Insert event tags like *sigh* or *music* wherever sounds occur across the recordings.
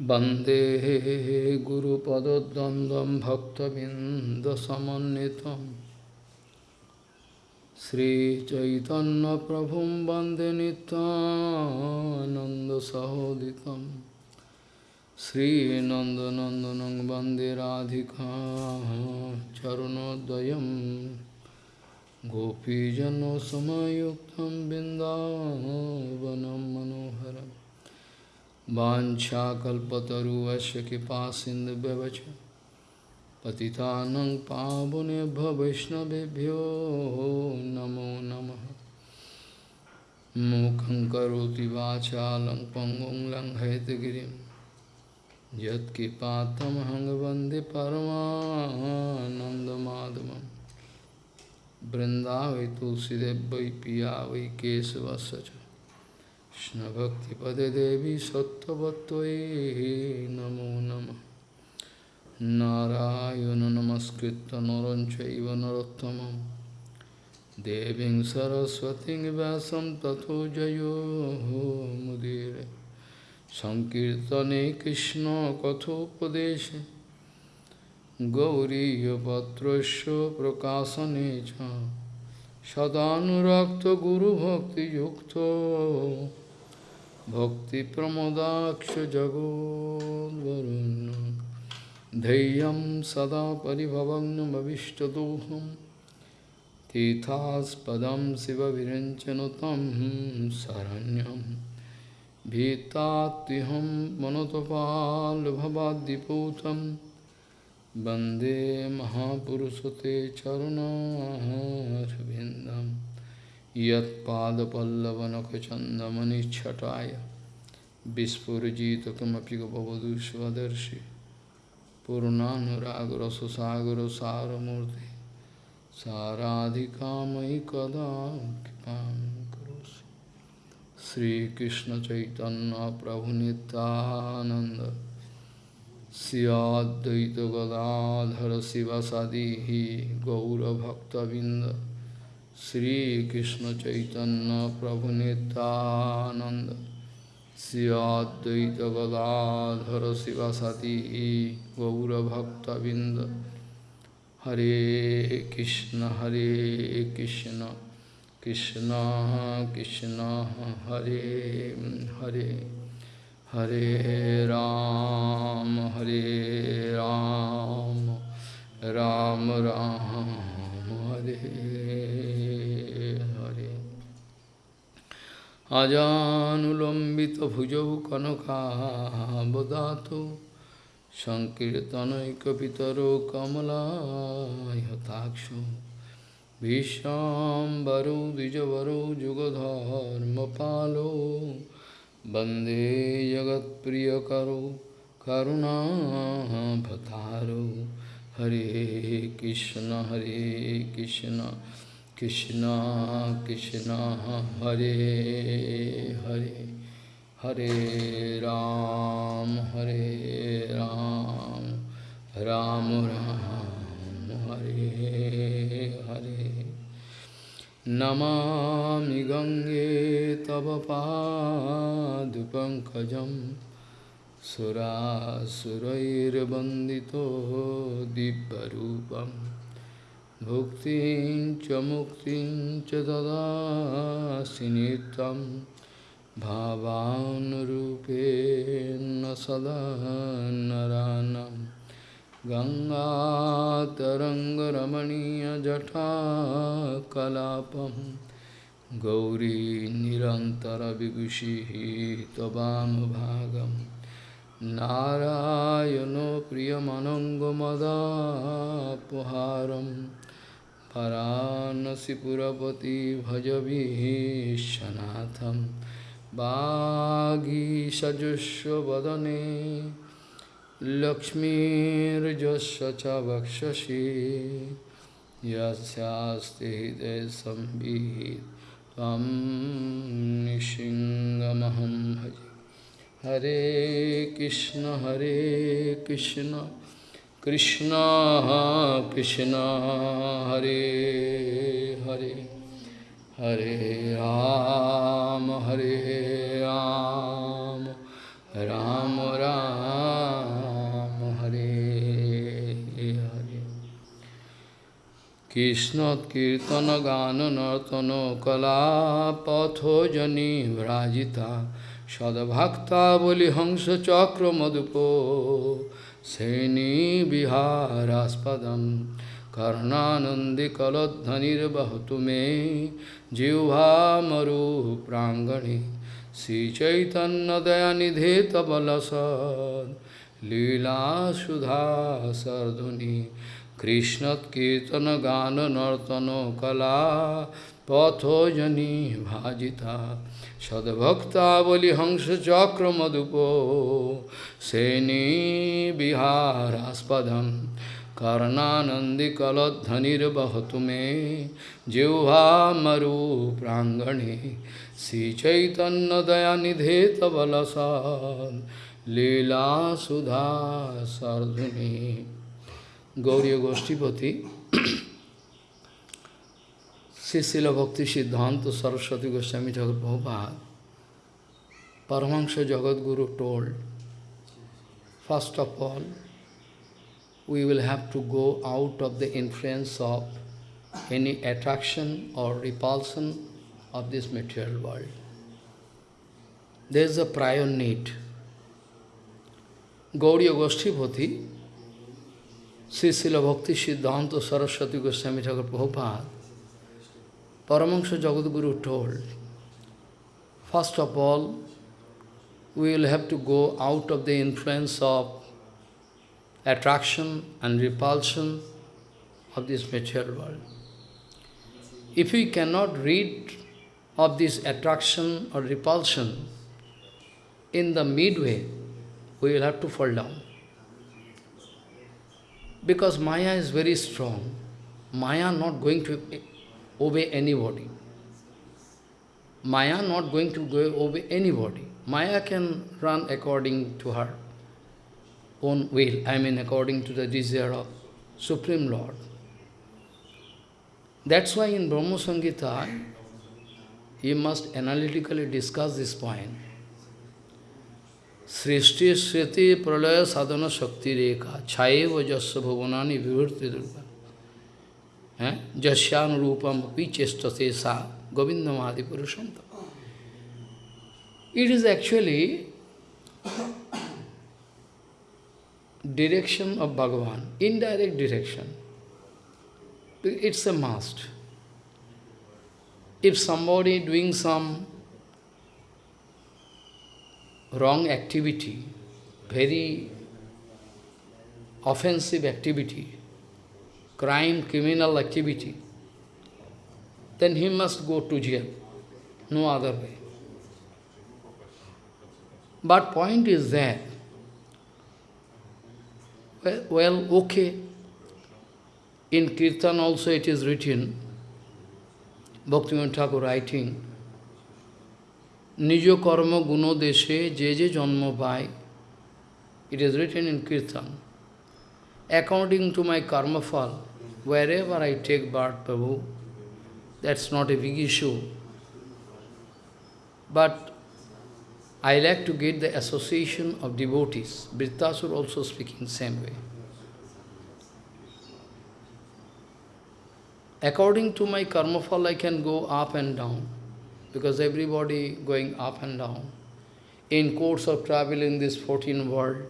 वन्दे गुरुपदद्वन्द्वं भक्तबिन्दसमन्वितं श्रीचैतन्यप्रभुं वन्दे नित्यानन्दसहोदितं श्रीनन्दनन्दनं वन्दे राधिका चरणोद्वयं गोपीजनसमयुक्तं वाछाकल्पतरुवश्य कृपा सिंधु व्यवच पतितानंग पावने वैष्णवभ्यो नमो नमः। मुखं करोति वाचा लंग पंगुं लंग हैतगिरिं यत्कृपातमहं वंदे तुलसीदेव वै पिया वै केशवश कृष्णभक्तिपदे देवी सत्त्ववत्त्वयि नमो नमः नारायण नमस्कृत्य नरं चैव नरोत्तमं देवीं सरस्वतीं व्यासं ततो जयो मुदीरे सङ्कीर्तने कृष्णकथोपदेशे गौरीयपत्रस्य प्रकाशने च सदानुरक्तगुरुभक्तियुक्तो भक्तिप्रमोदाक्षजगोद्वरुन् धैर्यं सदा परिभवग्नमविष्टदोहं तीर्थास्पदं शिवविरञ्चनुतं शरण्यं। भीतात्युहं मनतपाल्भवाद्दिपूतं। वंदे महापुरुषते चरुणारविन्दम् यत्पादपल्लवनखचन्दमनिच्छटाय। विस्फुरजितकमपि स्वदर्शी स्वदर्शि सारूर्ति साराधिका मयि कदा चैतन्य करोसि सियादगदाधर शिव सदी गौरभक्तंद Sri Krishna Chaitanya Prabhu Nityananda Sri Advaita Gadadhara Sivasati Gaura Bhakta Binda Hare Krishna Hare Krishna Krishna Krishna Hare Hare Hare Ram Hare Ram Ram Ram Hare अजानुलम्बितभुजौ कनकावदातो सङ्कीर्तनैकपितरो कमलायताक्षो भीष्माम्बरो द्विजवरो जुगधर्मपालो वंदे जगत्प्रियकरो करुणाभतारो हरे कृष्ण हरे Krishna. Krishna Krishna Hare Hare Hare Ram Hare Ram Ram Ram Hare Hare Namami Gange Tava Padupankajam Sura Surair Bandito Dibbarupam भुक्तिं च मुक्तिं च ददासि नित्यं भावानुरूपेण सदा नरानं गङ्गातरङ्गरमणीयजटाकलापं गौरी निरन्तरविभूषिः त्ववामभागं नारायणो प्रियमनङ्गमदापहारम् परानसिपुरपति भजभीशनाथं वागीषजुष्वदने लक्ष्मीर्जस्य च वक्षसि। यस्यास्ति हृदयसंवित् त्वं निशिङ्गमहं भजे। हरे कृष्ण हरे Krishna. Krishna, Krishna, Hare Hare, Hare Ram, Hare Ram, Ram Ram, Hare Hare. Krishna Kirtana Gana Nartana, Kala Patho Jani Vrajita Sadbhakta Boli Hangsa Chakra Madhupo श्रेणीविहारास्पदं कर्णानन्दिकलध्वनिर्वहतु may जिह्वामरुप्राङ्गणे श्रीचैतन्यदयानिधे तबलसद् लीलासुधा सर्धुनि कृष्णकीर्तनगाननर्तनकला पथोजनी भाजिता सद्भक्तावलिहंसचक्रमदुपो श्रेणीविहारास्पदम् कर्णानन्दिकलध्वनिर्वहतु may जिह्वामरुप्राङ्गणे श्रीचैतन्यदयानिधे तबलसान् लीलासुधा सर्धुनि Gauriya Goshtipati, Sisila Bhakti Siddhanta Saraswati Goswami Thakur Prabhupada, Paramahansa Jagadguru told, first of all, we will have to go out of the influence of any attraction or repulsion of this material world. There is a prior need. Gauriya Goshtipati Sri Srila Bhakti Siddhanta Saraswati Goswami Thakur Prabhupada, Paramahansa Jagadguru told, first of all, we will have to go out of the influence of attraction and repulsion of this material world. If we cannot read of this attraction or repulsion in the midway, we will have to fall down. Because Maya is very strong. Maya not going to obey anybody. Maya not going to go obey anybody. Maya can run according to her own will, I mean according to the desire of Supreme Lord. That's why in Brahma Samhita, you must analytically discuss this point. Srishti Sriti Pralaya Sadhana Shakti Reka Chaya Vajasya Bhavanani Vivurti Durga Sa govindamadi purushanta. It is actually direction of Bhagavan, indirect direction. It's a must. If somebody doing some wrong activity, very offensive activity, crime, criminal activity, then he must go to jail. No other way. But point is that, well, well okay, in Kirtan also it is written, Bhaktivinoda Thakur writing, নিজ কর্ম গুণ যে যে জন্ম পায় it is written in Kirtan. According to my karma fall, wherever I take birth, Prabhu, that's not a big issue. But I like to get the association of devotees. Vritrasur also speaking same way. According to my karma fall, I can go up and down because everybody going up and down. In course of travel in this 14 world,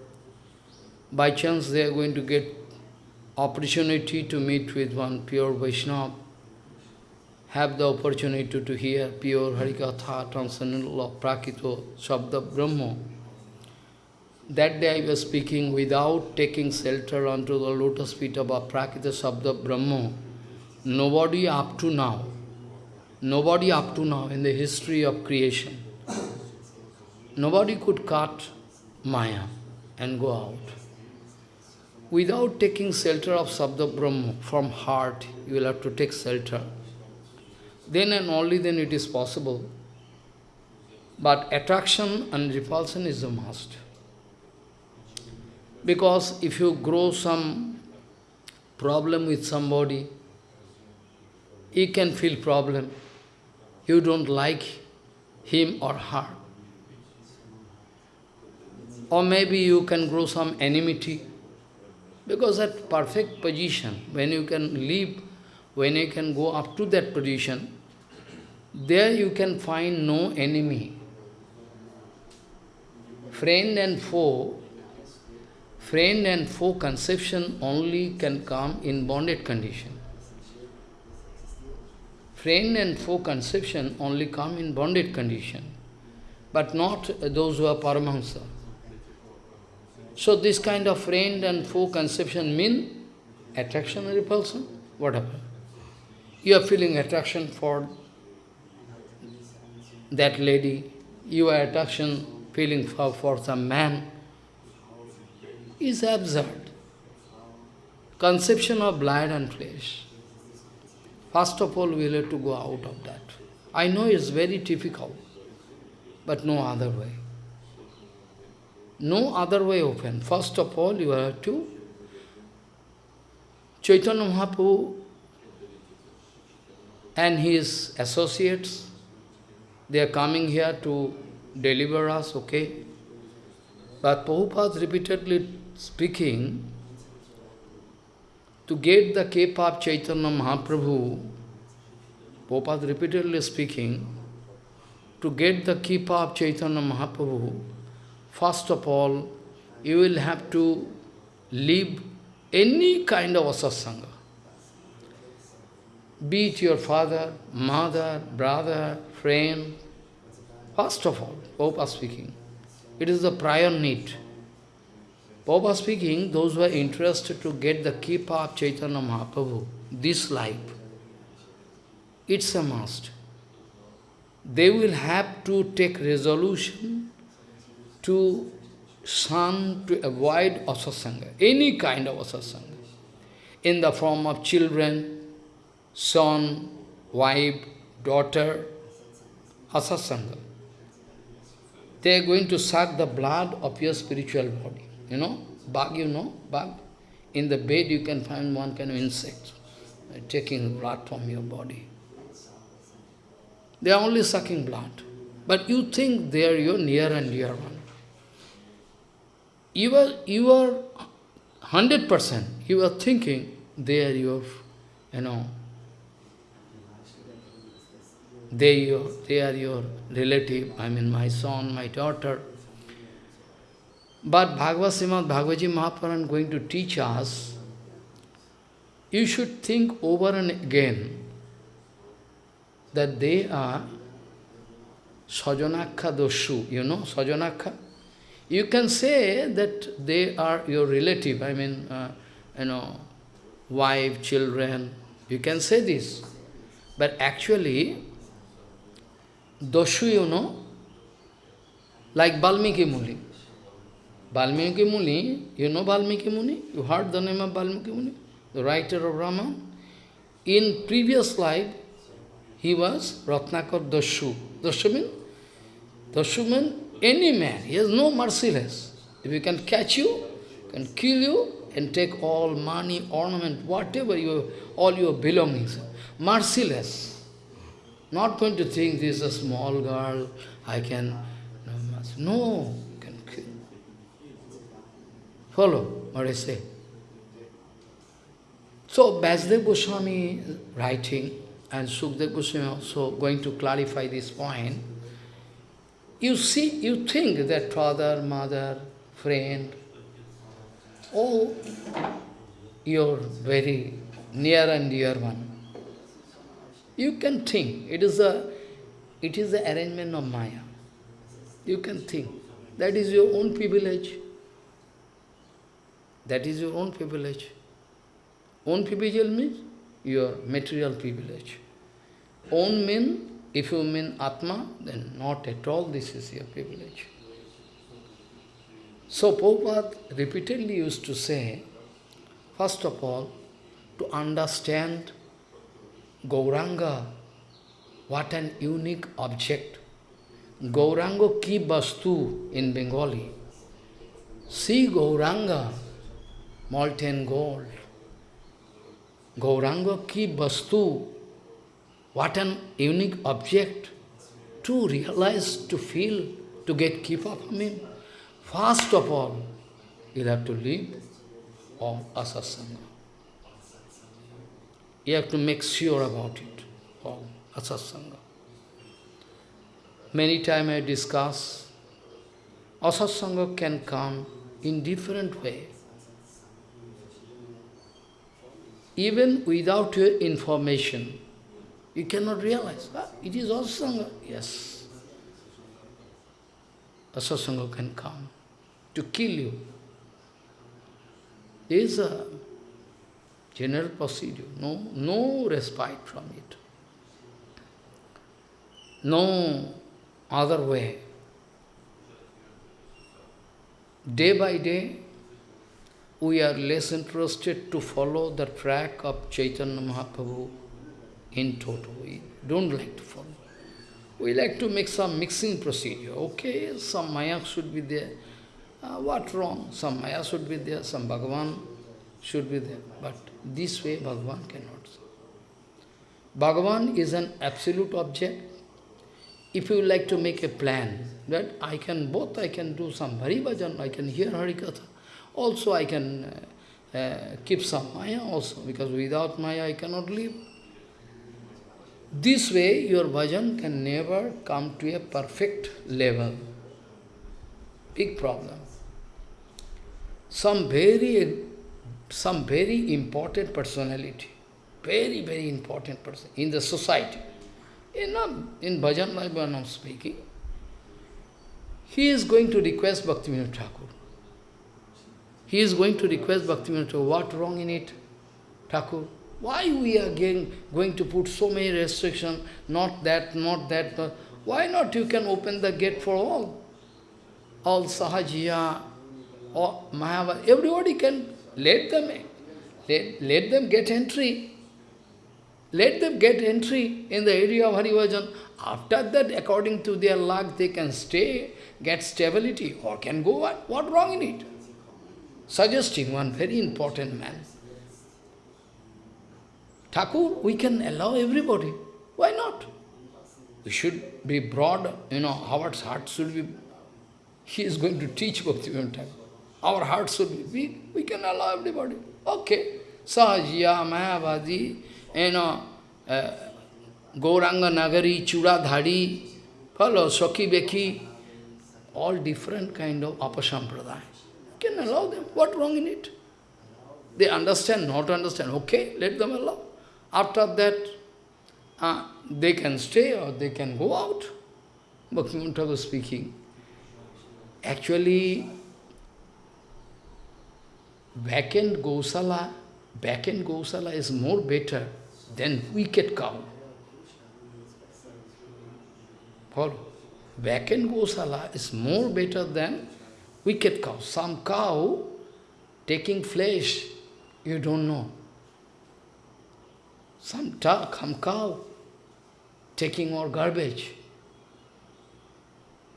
by chance they are going to get opportunity to meet with one pure Vaishnava, have the opportunity to, hear pure Harikatha, transcendental law, Prakito, Shabda Brahma. That day I was speaking without taking shelter onto the lotus feet of Prakita Shabda Brahma. Nobody up to now Nobody up to now in the history of creation, nobody could cut Maya and go out. Without taking shelter of Sabda Brahma from heart, you will have to take shelter. Then and only then it is possible. But attraction and repulsion is a must. Because if you grow some problem with somebody, he can feel problem you don't like him or her. Or maybe you can grow some enmity. Because at perfect position, when you can live when you can go up to that position, there you can find no enemy. Friend and foe, friend and foe conception only can come in bonded condition. Friend and foe conception only come in bonded condition, but not those who are Paramahansa. So this kind of friend and foe conception mean attraction and repulsion? What happened? You are feeling attraction for that lady, you are attraction feeling for, for some man, is absurd. Conception of blood and flesh. First of all, we have to go out of that. I know it's very difficult, but no other way. No other way open. First of all, you have to Chaitanya Mahaprabhu and his associates, they are coming here to deliver us, okay? But Prabhupada repeatedly speaking, to get the kepa of Chaitanya Mahaprabhu, Prabhupada repeatedly speaking, to get the kepa of Chaitanya Mahaprabhu, first of all, you will have to leave any kind of asasanga. Be it your father, mother, brother, friend, first of all, Prabhupada speaking, it is the prior need. Prabhupada speaking, those who are interested to get the keeper of Chaitanya Mahaprabhu, this life, it's a must. They will have to take resolution to shun, to avoid asasanga, any kind of asasanga, in the form of children, son, wife, daughter, asasanga. They are going to suck the blood of your spiritual body. You know, bug, you know, bug. In the bed you can find one kind of insect, uh, taking blood from your body. They are only sucking blood. But you think they are your near and dear one. You are, you are 100%, you are thinking they are your, you know, they, your, they are your relative, I mean my son, my daughter. But Bhagavad Srimad Bhagavaji Mahapuran going to teach us, you should think over and again that they are Sajanakha doshu. You know Sajanakha? You can say that they are your relative, I mean, uh, you know, wife, children. You can say this. But actually, doshu, you know, like Valmiki Muni. Valmiki Muni, you know Valmiki Muni? You heard the name of Valmiki Muni? The writer of Raman? In previous life, he was Ratnakar Dashu. Dashu means? Dashu means any man. He has no merciless. If he can catch you, can kill you, and take all money, ornament, whatever you, all your belongings. Merciless. Not going to think this is a small girl, I can... No, can kill. Follow what I say. So, Vasudev Goswami writing, and Sukdev Goswami also going to clarify this point, you see, you think that father, mother, friend, all your very near and dear one. You can think, it is a it is the arrangement of Maya. You can think. That is your own privilege. That is your own privilege. Own privilege means your material privilege. Own means, if you mean Atma, then not at all this is your privilege. So Prabhupada repeatedly used to say, first of all, to understand Gauranga, what an unique object. Gauranga ki bastu in Bengali. See Gauranga, molten gold. Gauranga ki vastu, what an unique object to realize, to feel, to get keep up him. First of all, you have to leave all asasanga. You have to make sure about it, all asatsanga. Many times I discuss, asatsanga can come in different way. Even without your information, you cannot realize, ah, it is asasanga. Yes. Asasanga can come to kill you. Is a general procedure, no, no respite from it. No other way. Day by day, we are less interested to follow the track of Chaitanya Mahaprabhu in total. We don't like to follow. We like to make some mixing procedure. Okay, some Maya should be there. Uh, what wrong? Some Maya should be there, some Bhagavan should be there. But this way Bhagavan cannot. Bhagavan is an absolute object. If you like to make a plan, that I can, both I can do some Hari Bhajan, I can hear Harikatha. Also I can uh, uh, keep some Maya also, because without Maya I cannot live. This way your bhajan can never come to a perfect level. Big problem. Some very, some very important personality, very, very important person in the society, in, in bhajan life I am speaking, he is going to request Bhaktivinoda Thakur. He is going to request Bhaktivinoda Thakur, what wrong in it, Thakur? Why we are getting, going to put so many restrictions, not that, not that, not, why not you can open the gate for all? All Sahajiya, or Mahabharata, everybody can, let them, let, let them get entry. Let them get entry in the area of Harivajan. After that, according to their luck, they can stay, get stability, or can go what? What wrong in it? Suggesting one very important man. Thakur, we can allow everybody. Why not? We should be broad, you know, our heart should be, he is going to teach Bhaktivinoda Thakur. Our heart should be big, we can allow everybody. Okay. Sahajiya, Mayavadi, you know, uh, Gauranga Nagari, Chudadhari, follow, Saki Beki, all different kind of apasampradaya. Can allow them. What wrong in it? They understand, not understand. Okay, let them allow. After that, uh, they can stay or they can go out. Bhaktivinoda was speaking. Actually, vacant Gosala, vacant Gosala is more better than wicked cow. Follow? Vacant Gosala is more better than wicked cow. Some cow taking flesh, you don't know. Some, some cow taking more garbage.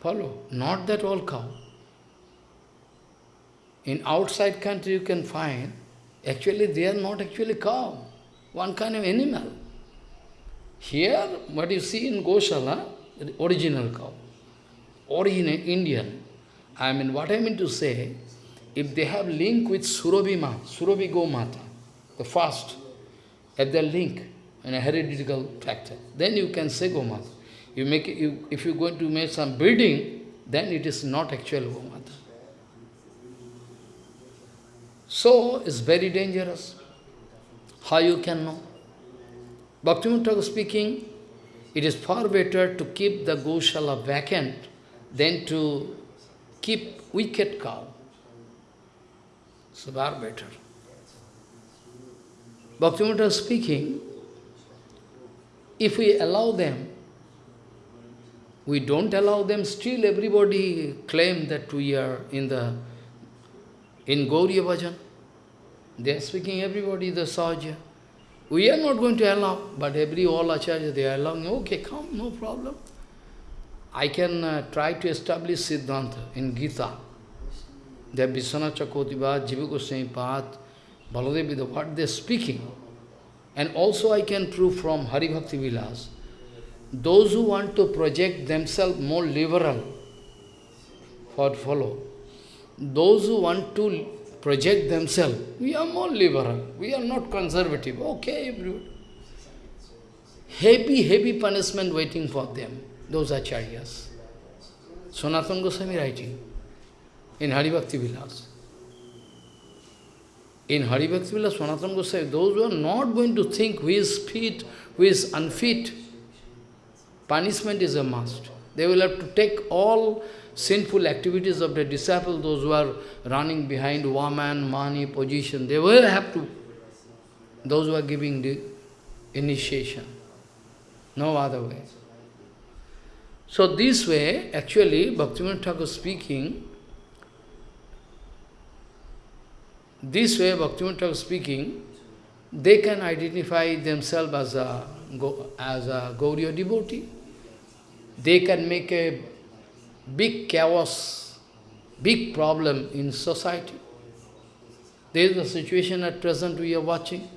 Follow? Not that all cow. In outside country you can find, actually they are not actually cow, one kind of animal. Here, what you see in Goshala, original cow, original Indian. I mean, what I mean to say, if they have link with Surabhi Ma, Surabhi Gomata, the first, at their link in a heretical factor, then you can say Gomata. You make it, you, if you're going to make some building, then it is not actual Gomata. So, it's very dangerous. How you can know? Bhaktivinoda speaking, it is far better to keep the Goshala vacant than to keep wicked cow. So far better. Bhaktivinoda speaking, if we allow them, we don't allow them, still everybody claim that we are in the in Gauriya Bhajan. They are speaking everybody is the Sahaja. We are not going to allow, but every all Acharya, they are allowing, okay, come, no problem. I can uh, try to establish Siddhanta in Gita. That Vishwanath Chakravarti, Jiva Pad, Baladev what they are speaking. And also I can prove from Hari Bhakti Vilas, those who want to project themselves more liberal, for follow, those who want to project themselves, we are more liberal, we are not conservative, okay, everybody. heavy, heavy punishment waiting for them, those acharyas. Sanatana Goswami writing in Haribhakti Vilas. In Haribhakti Vilas, Sanatana Goswami, those who are not going to think who is fit, who is unfit, punishment is a must. They will have to take all sinful activities of the disciple, those who are running behind woman, money, position, they will have to, those who are giving the initiation. No other way. So this way, actually, Bhaktivinoda Thakur speaking, this way, Bhaktivinoda speaking, they can identify themselves as a, as a Gauriya devotee. They can make a big chaos, big problem in society. There is a situation at present we are watching.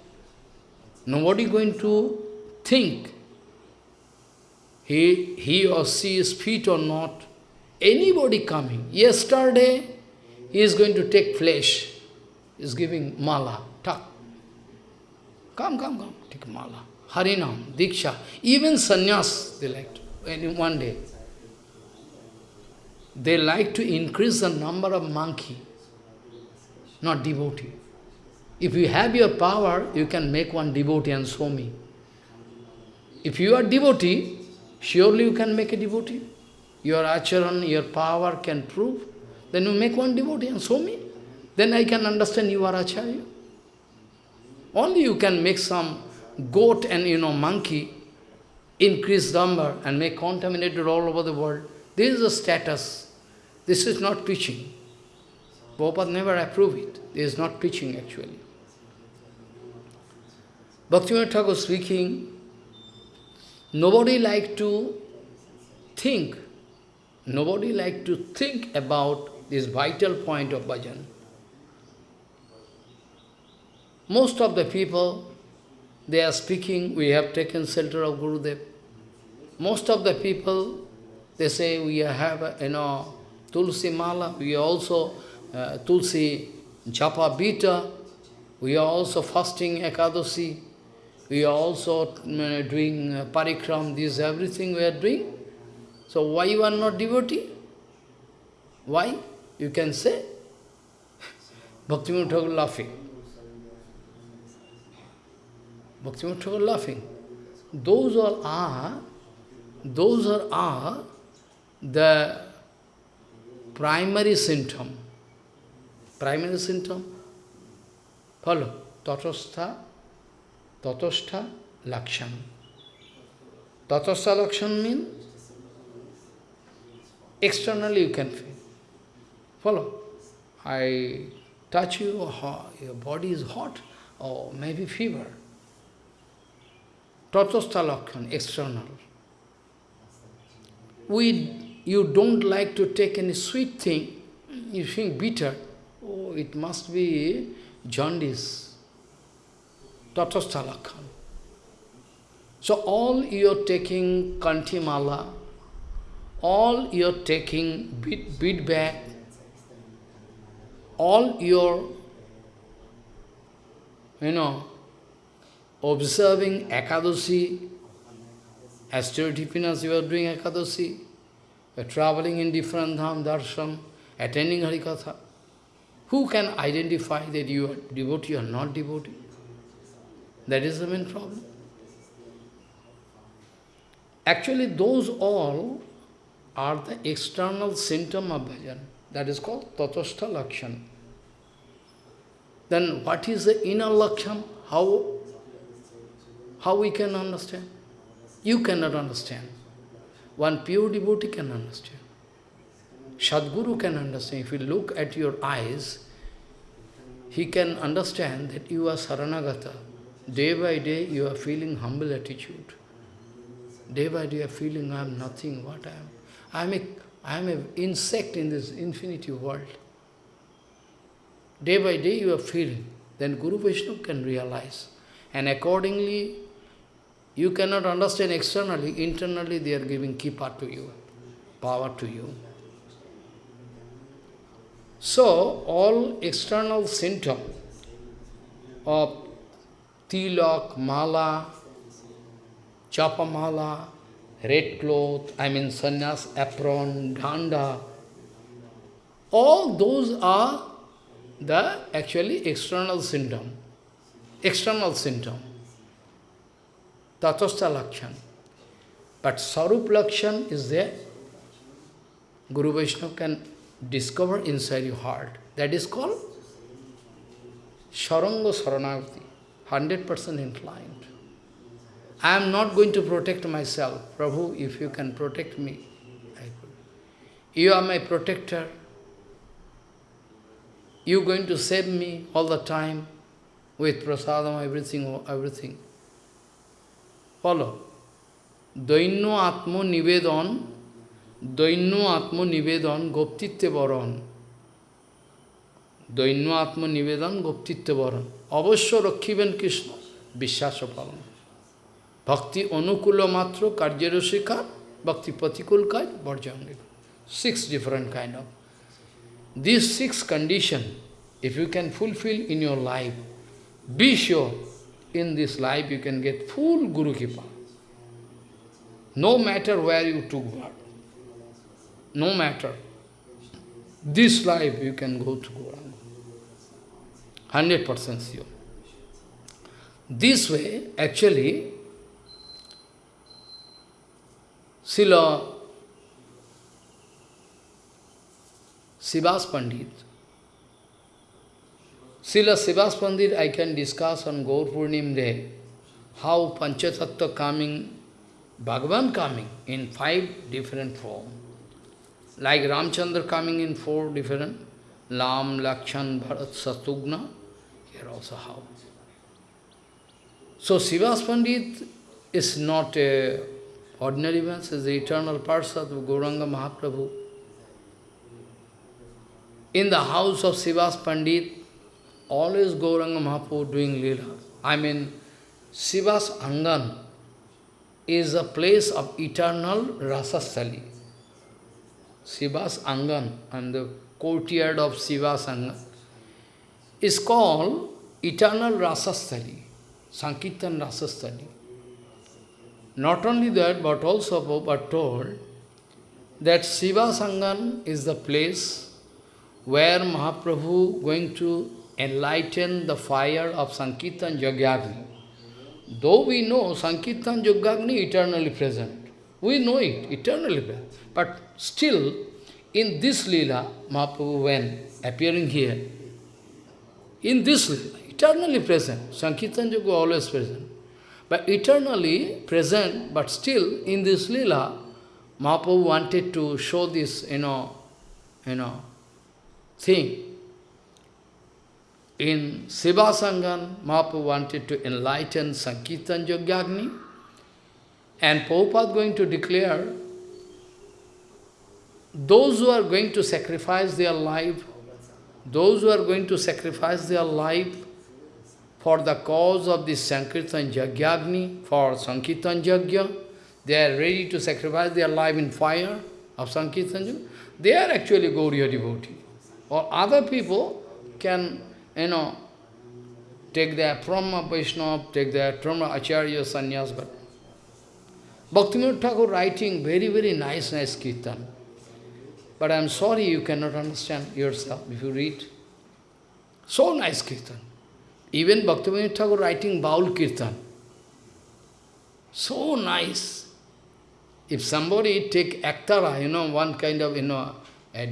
Nobody going to think he, he or she is fit or not. Anybody coming. Yesterday, he is going to take flesh. Is giving mala, tak. Come, come, come, take mala. Harinam, Diksha, even sannyas they like to, in one day. They like to increase the number of monkey, not devotee. If you have your power, you can make one devotee and show me. If you are devotee, surely you can make a devotee. Your acharan, your power can prove. Then you make one devotee and show me. Then I can understand you are acharya. Only you can make some goat and you know monkey, increase number and make contaminated all over the world. This is a status. This is not preaching. Prabhupada never approved it. This is not preaching actually. Bhaktivinoda Thakur speaking, nobody like to think, nobody like to think about this vital point of bhajan. Most of the people, they are speaking, we have taken shelter of Gurudev. Most of the people, they say we have, you know, Tulsi Mala, we are also uh, Tulsi Japa Bita, we are also fasting Ekadasi, we are also uh, doing uh, Parikram, this everything we are doing. So why you are not devotee? Why? You can say. *laughs* Bhaktivinoda Thakur laughing. Bhaktivinoda Thakur laughing. Those all are, those are, are the primary symptom. Primary symptom, follow, tatastha, tatastha lakshan. Tatastha lakshan means externally you can feel. Follow. I touch you, your body is hot, or maybe fever. Tatastha lakshan, external. We you don't like to take any sweet thing, you think bitter, oh, it must be jaundice, tatasthalakhan. So all you're taking kantimala, all you're taking bead, bead back, all your, you know, observing Ekadashi, austerity penance you are doing Ekadashi, you are traveling in different dham, darshan, attending Harikatha. Who can identify that you are devotee or not devotee? That is the main problem. Actually, those all are the external symptom of bhajan. That is called tatastha lakshan. Then what is the inner lakshan? How, how we can understand? You cannot understand. One pure devotee can understand. Sadguru can understand. If you look at your eyes, he can understand that you are Saranagata. Day by day you are feeling humble attitude. Day by day you are feeling I am nothing, what I am. I am a, I am an insect in this infinity world. Day by day you are feeling. Then Guru Vishnu can realize. And accordingly, you cannot understand externally, internally they are giving kipa to you, power to you. So, all external symptom of tilak, mala, chapamala, red cloth, I mean sannyas, apron, danda. All those are the actually external symptom. External symptom. Tatastha Lakshan. But Sarup Lakshan is there. Guru Vaishnava can discover inside your heart. That is called Sharanga Saranagati, 100% inclined. I am not going to protect myself. Prabhu, if you can protect me. You are my protector. You are going to save me all the time with prasadam, everything, everything. বলো। দৈন্য আত্মনিবেদন দৈন্য আত্মনিবেদন, গোপ্তিত্বে বরণ। দৈন্য আত্মনিবেদন, গোপ্তিত্বে বরণ। অবশ্য রক্ষিবেন কৃষ্ণ, বিশ্বাস পালন। ভক্তি অনুকূল মাত্র, কার্যের শিক্ষা ভক্তি প্রতিকূল কাজ বর্জন six different kind of this six condition if you can fulfil in your life be sure in this life you can get full Guru Kripa. No matter where you took birth, no matter. This life you can go to Gauranga. 100% sure. This way, actually, Srila Srivas Pandit, Sila Sivas Pandit, I can discuss on Gaur Purnim Day, how Panchatattva coming, Bhagavan coming in five different forms. Like Ramchandra coming in four different, Lam, Lakshan, Bharat, Satugna, here also how. So Sivas Pandit is not a ordinary man, is the eternal Parsad of Gauranga Mahaprabhu. In the house of Sivas Pandit, always Gauranga Mahaprabhu doing lila. I mean, Srivas Angan is a place of eternal Rasasthali. Srivas Angan and the courtyard of Srivas Angan is called eternal Rasasthali, Sankirtan Rasasthali. Not only that, but also Prabhupada told that Srivas Angan is the place where Mahaprabhu going to enlighten the fire of Sankirtan Jagyagni. Though we know Sankirtan Jagyagni eternally present, we know it, eternally present. But still, in this Leela, Mahaprabhu when appearing here, in this eternally present, Sankirtan Yoga always present. But eternally present, but still in this Leela, Mahaprabhu wanted to show this, you know, you know, thing. In Srivasangan, Mahaprabhu wanted to enlighten Sankirtan Yogyagni, and Prabhupada going to declare those who are going to sacrifice their life, those who are going to sacrifice their life for the cause of this Sankirtan Jagyagni, for Sankirtan Jagya, they are ready to sacrifice their life in fire of Sankirtan Jagya, they are actually Gauriya devotee. Or other people can, you know, take their from Vaishnava, take their from Acharya, Sannyas, but Bhaktivinoda Thakur writing very, very nice, nice kirtan. But I am sorry you cannot understand yourself if you read. So nice kirtan. Even Bhaktivinoda Thakur writing Baul kirtan. So nice. If somebody take aktara, you know, one kind of, you know, a,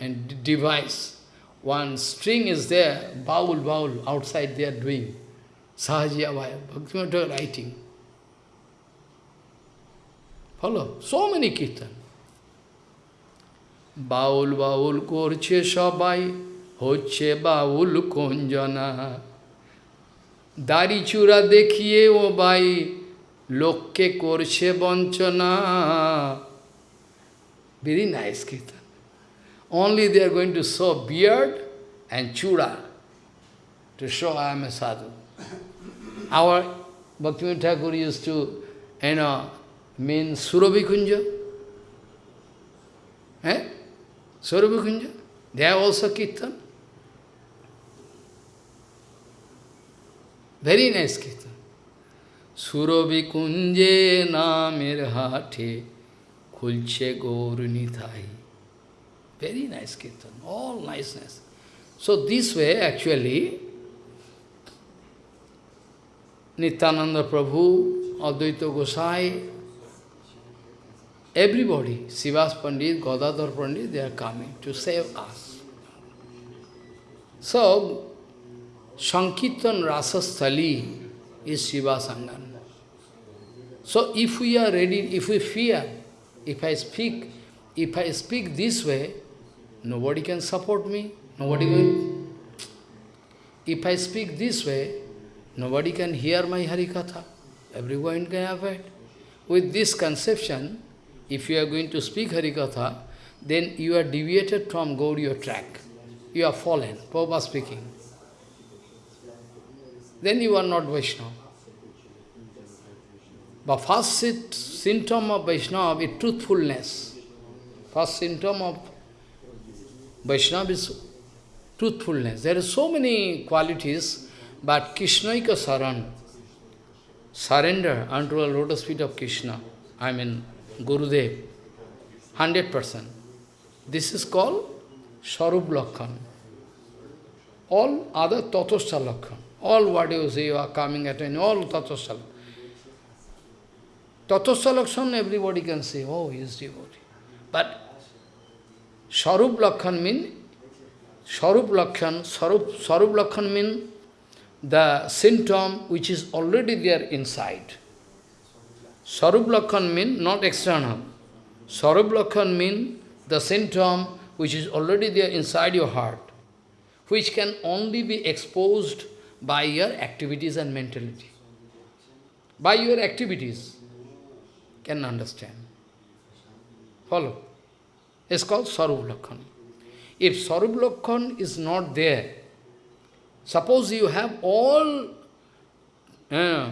a device, one string is there, baul, baul, outside they are doing. Sahajiya Vaya, Bhaktivinoda Thakur writing. Follow? So many kirtan. বাউল বাউল করছে সবাই হচ্ছে বাউল কঞ্জনা দাড়ি চূড়া দেখিয়ে ও by লোককে করছে বঞ্চনা Very nice kirtan. Only they are going to show beard and chura to show I am a sadhu. Our Bhaktivinoda Thakur used to, you know, mean Surabhi Kunja. Eh? Surabhi Kunja. They are also Kirtan. Very nice Kirtan. Surabhi Kunje na mirhati kulche gaur nithai. Very nice kirtan, all niceness. So this way actually Nityananda Prabhu, Advaita Gosai, everybody, Srivas Pandit, Gadadhar Pandit, they are coming to save us. So, Sankirtan Rasasthali is Srivasangan. So if we are ready, if we fear, if I speak, if I speak this way, nobody can support me, nobody will. If I speak this way, nobody can hear my Harikatha. Everyone can have it. With this conception, if you are going to speak Harikatha, then you are deviated from Gaudiya track. You are fallen, Prabhupada speaking. Then you are not Vaishnava. But first symptom of Vaishnava is truthfulness. First symptom of Vaishnava is truthfulness. There are so many qualities, but Krishnaika Saran, surrender unto the lotus feet of Krishna, I mean Gurudev, 100%. This is called Sarup Lakhan. All other Tatosha Lakhan. All what you you are coming at any, all Tatosha Tatosha Lakhan, everybody can say, oh, he is devotee. But Sarup mean, Sarup Lakhan, Sarup, Sarup the symptom which is already there inside. Sarup mean not external. Sarup mean the symptom which is already there inside your heart, which can only be exposed by your activities and mentality. By your activities, can understand. Follow. It's called Sarup Lakhan. If Sarup Lakhan is not there, suppose you have all uh,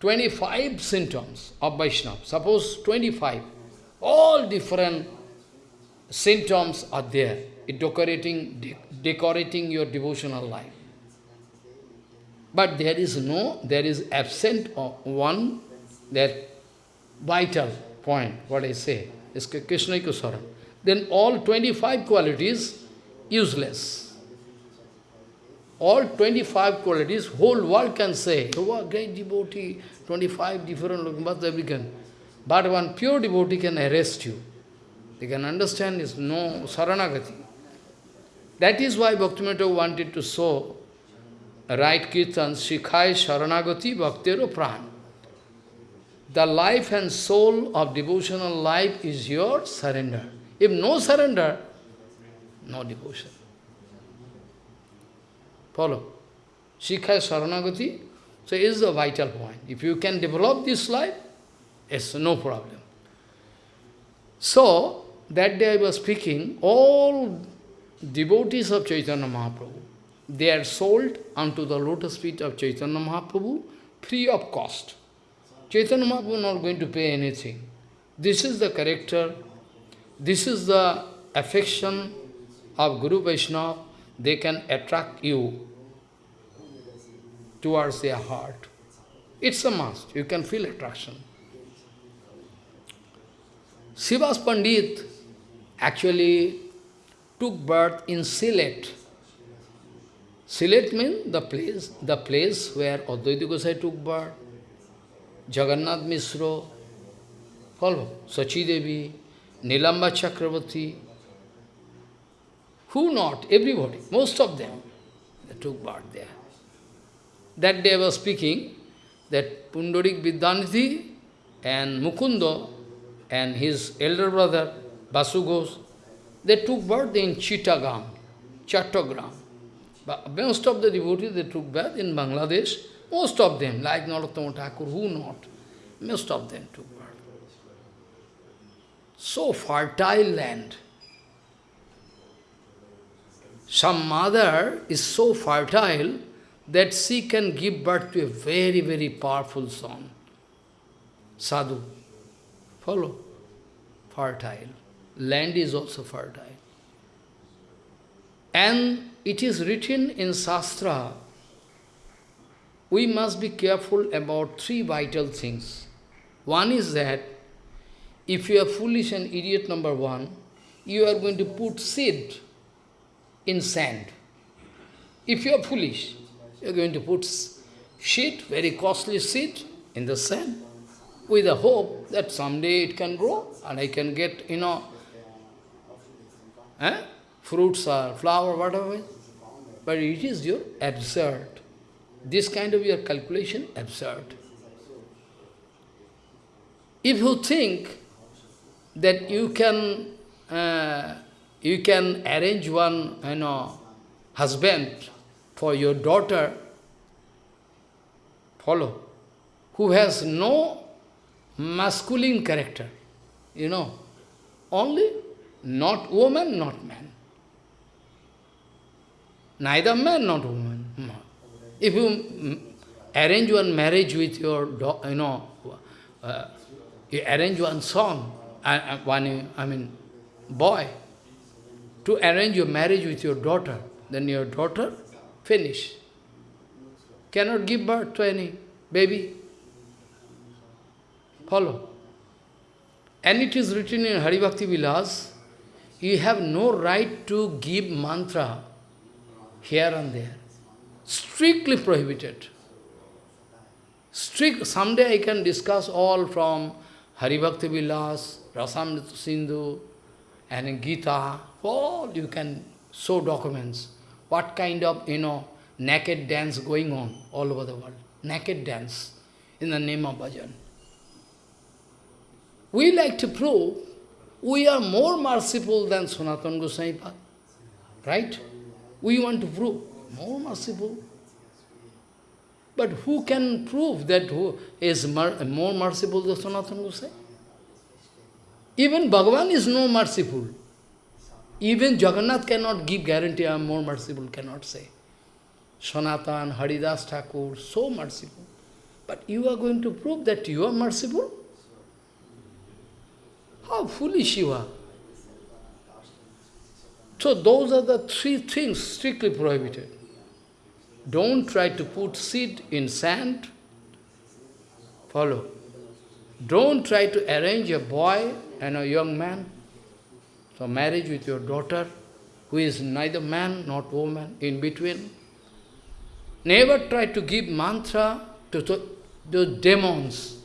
25 symptoms of Vaishnava, suppose 25, all different symptoms are there, decorating, de decorating your devotional life. But there is no, there is absent of one, that vital point, what I say, is Krishna Kusara. Then all 25 qualities, useless. All 25 qualities, whole world can say, oh, what great devotee, 25 different looking, but they can. But one pure devotee can arrest you. They can understand is no saranagati. That is why Bhaktivinoda wanted to show right kirtan, shikhai saranagati bhaktero pran. The life and soul of devotional life is your surrender. If no surrender, no devotion. Follow. Shikhai saranagati, so is the vital point. If you can develop this life, it's no problem. So, that day I was speaking, all devotees of Chaitanya Mahaprabhu, they are sold unto the lotus feet of Chaitanya Mahaprabhu free of cost. Chaitanya Mahaprabhu not going to pay anything. This is the character, this is the affection of Guru Vaishnava. They can attract you towards their heart. It's a must. You can feel attraction. Srivas Pandit actually took birth in Sylhet. Sylhet means the place, the place where Advaita Gosai took birth. Jagannath Mishra, follow, Sachi Devi, Nilambar Chakravarti. Who not? Everybody, most of them, they took birth there. That day I was speaking that Pundarik Vidyanidhi and Mukundo and his elder brother Basu they took birth in Chittagong, Chattogram. But most of the devotees, they took birth in Bangladesh, most of them, like Narottama Thakur, who not? Most of them took birth. So fertile land. Some mother is so fertile that she can give birth to a very, very powerful son. Sadhu. Follow? Fertile. Land is also fertile. And it is written in Shastra we must be careful about three vital things. One is that if you are foolish and idiot number one, you are going to put seed in sand. If you are foolish, you are going to put seed, very costly seed, in the sand, with the hope that someday it can grow and I can get, you know, eh? fruits or flower, whatever. But it is your absurd. This kind of your calculation, absurd. If you think that you can uh, you can arrange one, you know, husband for your daughter, follow, who has no masculine character, you know, only not woman, not man. Neither man, not woman. If you arrange one marriage with your, you know, uh, you arrange one song, uh, one, I mean, boy, to arrange your marriage with your daughter, then your daughter, finish. Cannot give birth to any baby. Follow. And it is written in Hari Bhakti Vilas, you have no right to give mantra here and there. Strictly prohibited. Strict, someday I can discuss all from Hari Bhakti Vilas, Rasamrita Sindhu, and Gita, all you can show documents. What kind of, you know, naked dance going on all over the world. Naked dance in the name of bhajan. We like to prove we are more merciful than Sanatana Goswami Right? We want to prove more merciful. But who can prove that who is more merciful than Sanatana Goswami? Even Bhagavan is no merciful. Even Jagannath cannot give guarantee I am more merciful, cannot say. Sanatan, Haridas Thakur, so merciful. But you are going to prove that you are merciful? How foolish you are. So those are the three things strictly prohibited. Don't try to put seed in sand. Follow. Don't try to arrange a boy and a young man. So marriage with your daughter, who is neither man nor woman, in between. Never try to give mantra to those demons.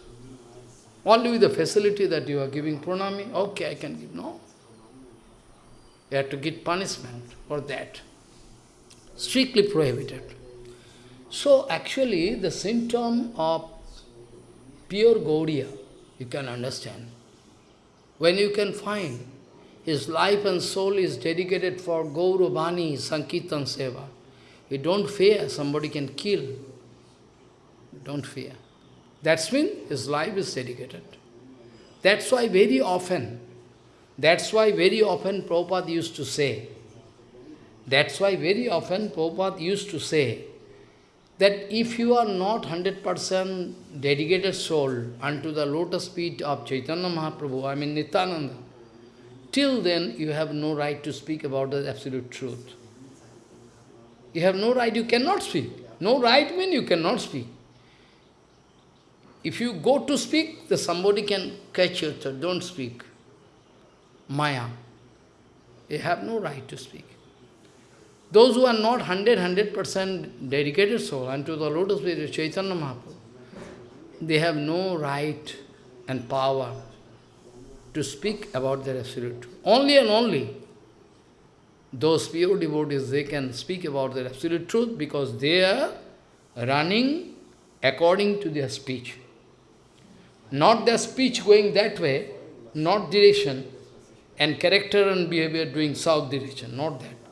Only with the facility that you are giving pranami, okay, I can give. No. You have to get punishment for that. Strictly prohibited. So actually the symptom of pure Gaudiya, you can understand. When you can find his life and soul is dedicated for Gauravani, Sankirtan Seva, you don't fear somebody can kill. Don't fear. That's when his life is dedicated. That's why very often, that's why very often Prabhupada used to say, that's why very often Prabhupada used to say, that if you are not 100% dedicated soul unto the lotus feet of Chaitanya Mahaprabhu, I mean Nityananda, till then you have no right to speak about the absolute truth. You have no right, you cannot speak. No right means you cannot speak. If you go to speak, the somebody can catch you, so don't speak. Maya. You have no right to speak. Those who are not 100, 100% dedicated soul unto the lotus feet of Chaitanya Mahaprabhu, they have no right and power to speak about their absolute truth. Only and only those pure devotees, they can speak about their absolute truth because they are running according to their speech. Not their speech going that way, not direction, and character and behavior doing south direction, not that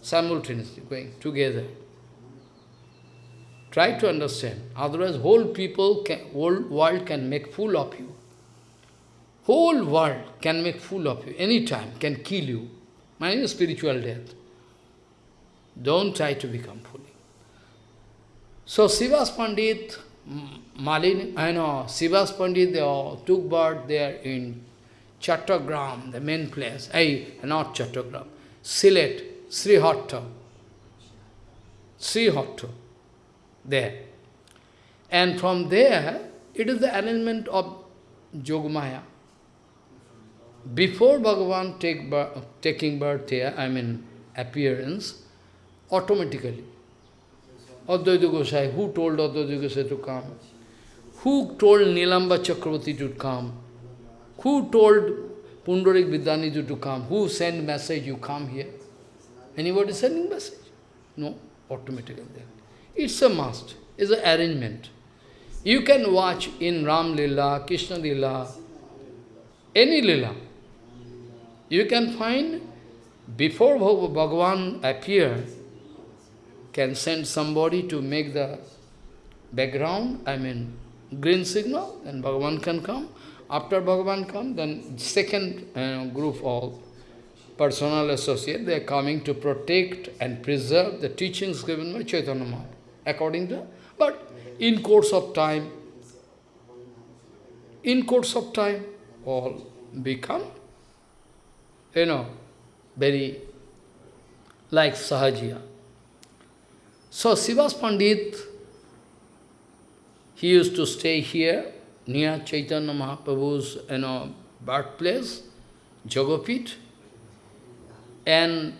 simultaneously going together. Try to understand. Otherwise, whole people, can, whole world can make fool of you. Whole world can make fool of you anytime, can kill you. My spiritual death. Don't try to become fool. So Srivas Pandit, mm, Malin, I know, Srivas Pandit, they all took birth there in Chattogram, the main place. Hey, not Chattogram, Sylhet, Srihatta. Srihatta. There. And from there, it is the arrangement of Yogamaya. Before Bhagavan take birth, taking birth here, I mean appearance, automatically. Advaita Gosai, who told Advaita Gosai to come? Who told Nilambar Chakravarti to come? Who told Pundarik Vidyanidhi to come? Who sent message, you come here? Anybody sending message? No, automatically. It's a must, it's an arrangement. You can watch in Ram Lila, Krishna Lila, any Lila. You can find, before Bhagavan appear, can send somebody to make the background, I mean, green signal, then Bhagavan can come. After Bhagavan come, then second uh, group of personal associate, they are coming to protect and preserve the teachings given by Chaitanya Mahaprabhu, according to, but in course of time, in course of time, all become, you know, very like Sahajiya. So Srivas Pandit, he used to stay here, near Chaitanya Mahaprabhu's you know, birthplace, Jogapit, and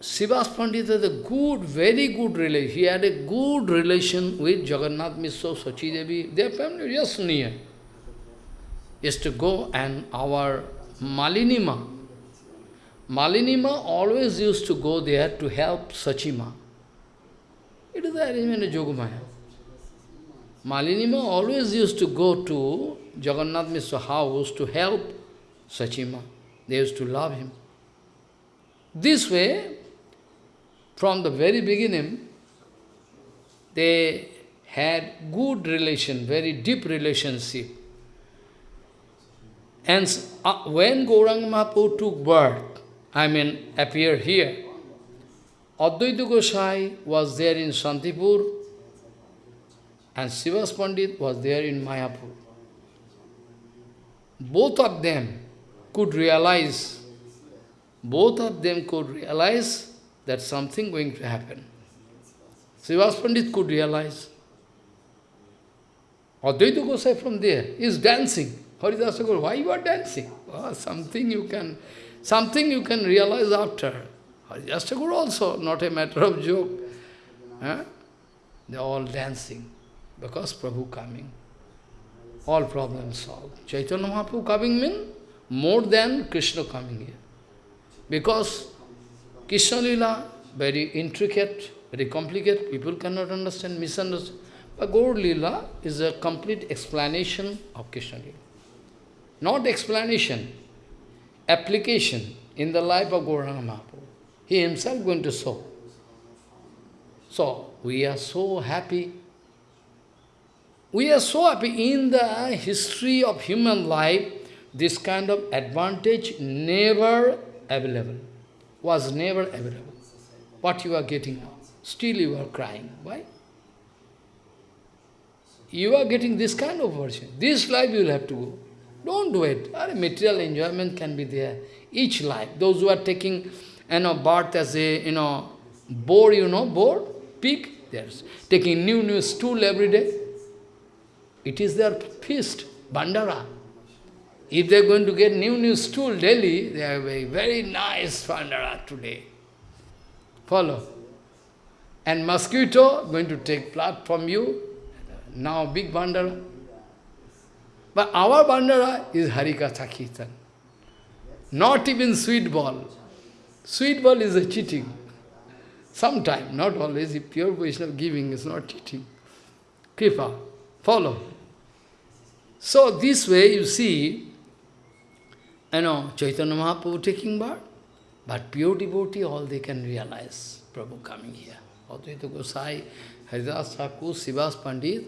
Srivas Pandit a good, very good relation. He had a good relation with Jagannath Mishra, Sachi Devi. Their family just near. Is to go and our Malinima. Malinima always used to go there to help Sachima. It is the arrangement of Yogamaya. Malinima always used to go to Jagannath Mishra house to help Sachima. They used to love him. This way, from the very beginning, they had good relation, very deep relationship. And uh, when Gauranga Mahaprabhu took birth, I mean, appeared here, Advaita Gosai was there in Shantipur, and Srivas Pandit was there in Mayapur. Both of them could realize, both of them could realize that something going to happen. Srivas Pandit could realize. Advaita Gosai from there is dancing. Haridasa Guru, why you are dancing? Oh, something you can, something you can realize after. Haridasa Guru also, not a matter of joke. Huh? They are all dancing because Prabhu coming. All problems solved. Chaitanya Mahaprabhu coming means more than Krishna coming here. Because Krishna Lila, very intricate, very complicated, people cannot understand, misunderstand. But Gaur Lila is a complete explanation of Krishna Lila. Not explanation, application in the life of Gauranga Mahaprabhu. He himself going to show. So, we are so happy. We are so happy in the history of human life, this kind of advantage never available, was never available. What you are getting now, still you are crying. Why? You are getting this kind of version. This life you will have to go. Don't do it. Our Material enjoyment can be there. Each life. Those who are taking you know, birth as a, you know, boar, you know, boar, pig, they're taking new, new stool every day. It is their feast, bandara. If they're going to get new, new stool daily, they have a very nice bandara today. Follow. And mosquito going to take blood from you, now big bandara. But our bandara is Harikatha Kirtan. Not even sweet ball. Sweet ball is a cheating. Sometime, not always. If pure Vaishnava giving is not cheating. Kripa, follow. So this way you see, you know, Chaitanya Mahaprabhu taking birth, but pure devotee, all they can realize, Prabhu coming here. Advaita Gosai, Haridas Thakur, Srivas Pandit.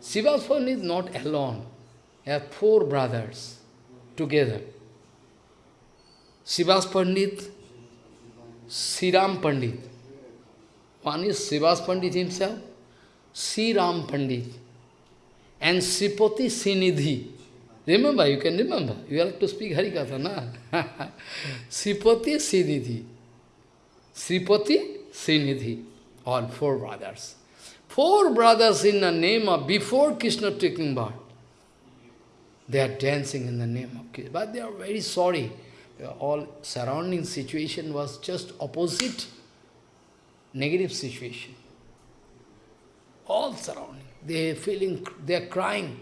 Srivas Pandit is not alone. He have four brothers together. Srivas Pandit, Sriram Pandit. One is Srivas Pandit himself, Sriram Pandit, and Sripati Sinidhi. Remember, you can remember. You have to speak Harikatha, na? Sripati Srinidhi. Sripati Srinidhi. All four brothers. Four brothers in the name of, before Krishna taking birth, they are dancing in the name of Krishna. But they are very sorry. All surrounding situation was just opposite, negative situation. All surrounding. They are feeling, they are crying.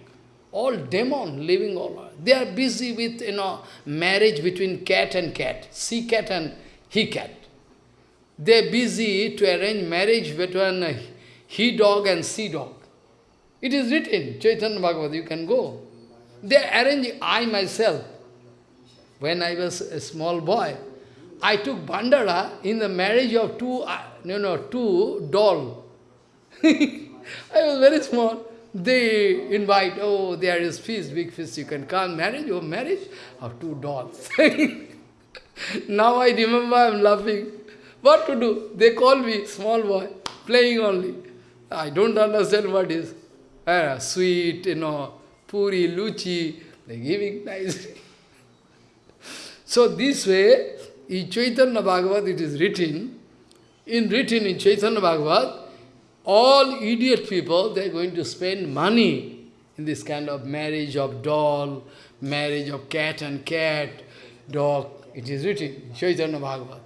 All demon living all. They are busy with, you know, marriage between cat and cat, sea cat and he cat. They are busy to arrange marriage between he dog and sea dog. It is written, Chaitanya Bhagavad, you can go. They are arranging, I myself, when I was a small boy, I took Bandara in the marriage of two, uh, you know, two doll. *laughs* I was very small. They invite, oh, there is feast, big feast, you can come, marriage, oh, marriage of two dolls. *laughs* now I remember I am laughing. What to do? They call me, small boy, playing only. I don't understand what is. Uh, sweet, you know, puri, luchi, they giving nice. *laughs* so this way, in Chaitanya Bhagavad it is written, in written in Chaitanya Bhagavad, all idiot people, they are going to spend money in this kind of marriage of doll, marriage of cat and cat, dog. It is written, Chaitanya Bhagavad,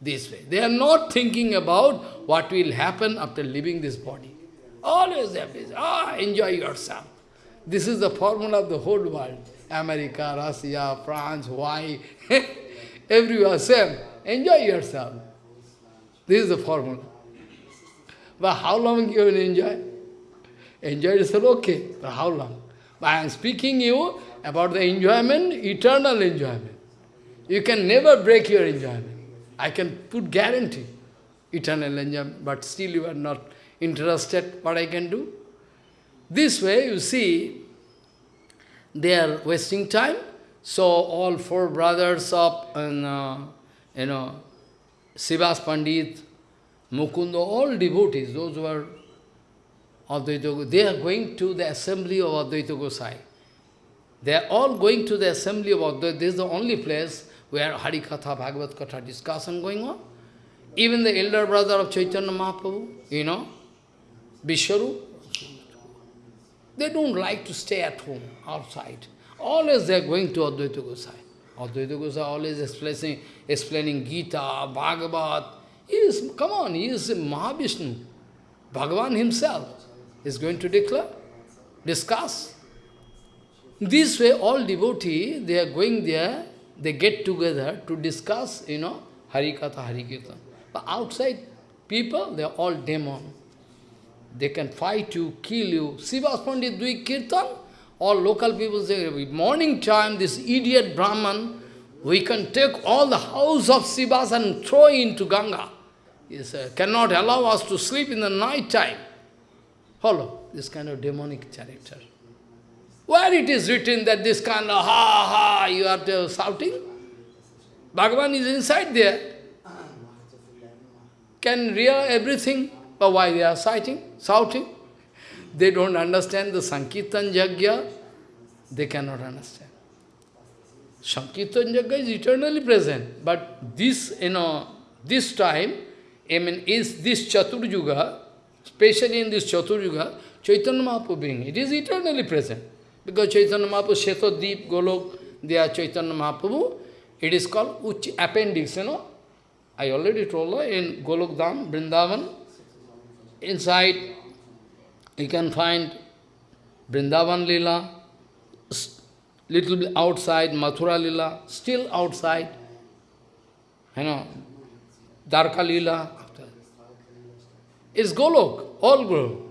this way. They are not thinking about what will happen after leaving this body. Always are. Ah, enjoy yourself. This is the formula of the whole world. America, Russia, France, Hawaii, *laughs* everywhere same. Enjoy yourself. This is the formula. But how long you will enjoy? Enjoy yourself, okay. But how long? But I am speaking you about the enjoyment, eternal enjoyment. You can never break your enjoyment. I can put guarantee, eternal enjoyment, but still you are not interested. What I can do? This way, you see, they are wasting time. So all four brothers of, uh, you know, Srivas Pandit, Mukunda, all devotees, those who are Advaita they are going to the assembly of Advaita Gosai. They are all going to the assembly of Advaita. This is the only place where Harikatha, Bhagavad Katha discussion going on. Even the elder brother of Chaitanya Mahaprabhu, you know, Vishwarup, they don't like to stay at home, outside. Always they are going to Advaita Gosai. Advaita Gosai always explaining, explaining Gita, Bhagavad. He is, come on, he is Mahavishnu. Bhagavan himself is going to declare, discuss. This way, all devotees, they are going there, they get together to discuss, you know, Harikatha, Harikirtan. But outside, people, they are all demon. They can fight you, kill you. Srivas Pandit doing kirtan, all local people say, morning time, this idiot Brahman, we can take all the house of Srivas and throw into Ganga. He said, cannot allow us to sleep in the night time. Follow this kind of demonic character. Where it is written that this kind of ha ha you are shouting? Bhagavan is inside there. Can real everything. But why they are shouting? shouting? They don't understand the Sankirtan Yajna, They cannot understand. Sankirtan Yajna is eternally present. But this, you know, this time, I mean, is this Chaturjuga, especially in this Chaturjuga, Chaitanya Mahaprabhu being, it is eternally present. Because Chaitanya Mahaprabhu, Deep, Golok, they are Chaitanya Mahaprabhu. It is called Uch appendix, you know. I already told her in Golok Dham, Vrindavan, inside you can find Vrindavan Lila, little bit outside, Mathura Lila, still outside, you know, Dwarka Lila. It's Golok, all Golok.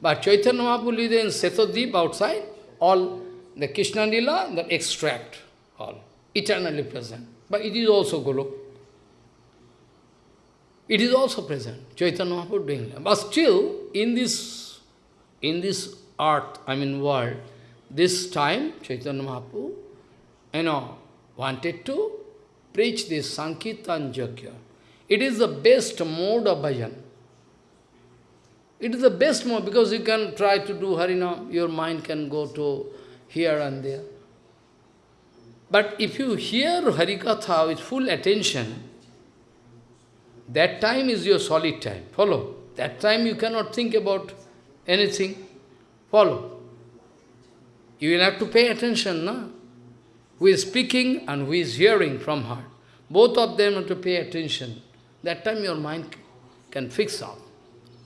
But Chaitanya Mahaprabhu is in Setodip outside, all the Krishna Lila, the extract, all, eternally present. But it is also Golok. It is also present, Chaitanya Mahaprabhu doing. But still, in this, in this earth, I mean world, this time, Chaitanya Mahaprabhu, you know, wanted to preach this Sankirtan Yajna. It is the best mode of bhajan. It is the best mode because you can try to do Harinam, your mind can go to here and there. But if you hear Harikatha with full attention, that time is your solid time. Follow? That time you cannot think about anything. Follow. You will have to pay attention, na? Who is speaking and who is hearing from her. Both of them have to pay attention. That time your mind can fix up.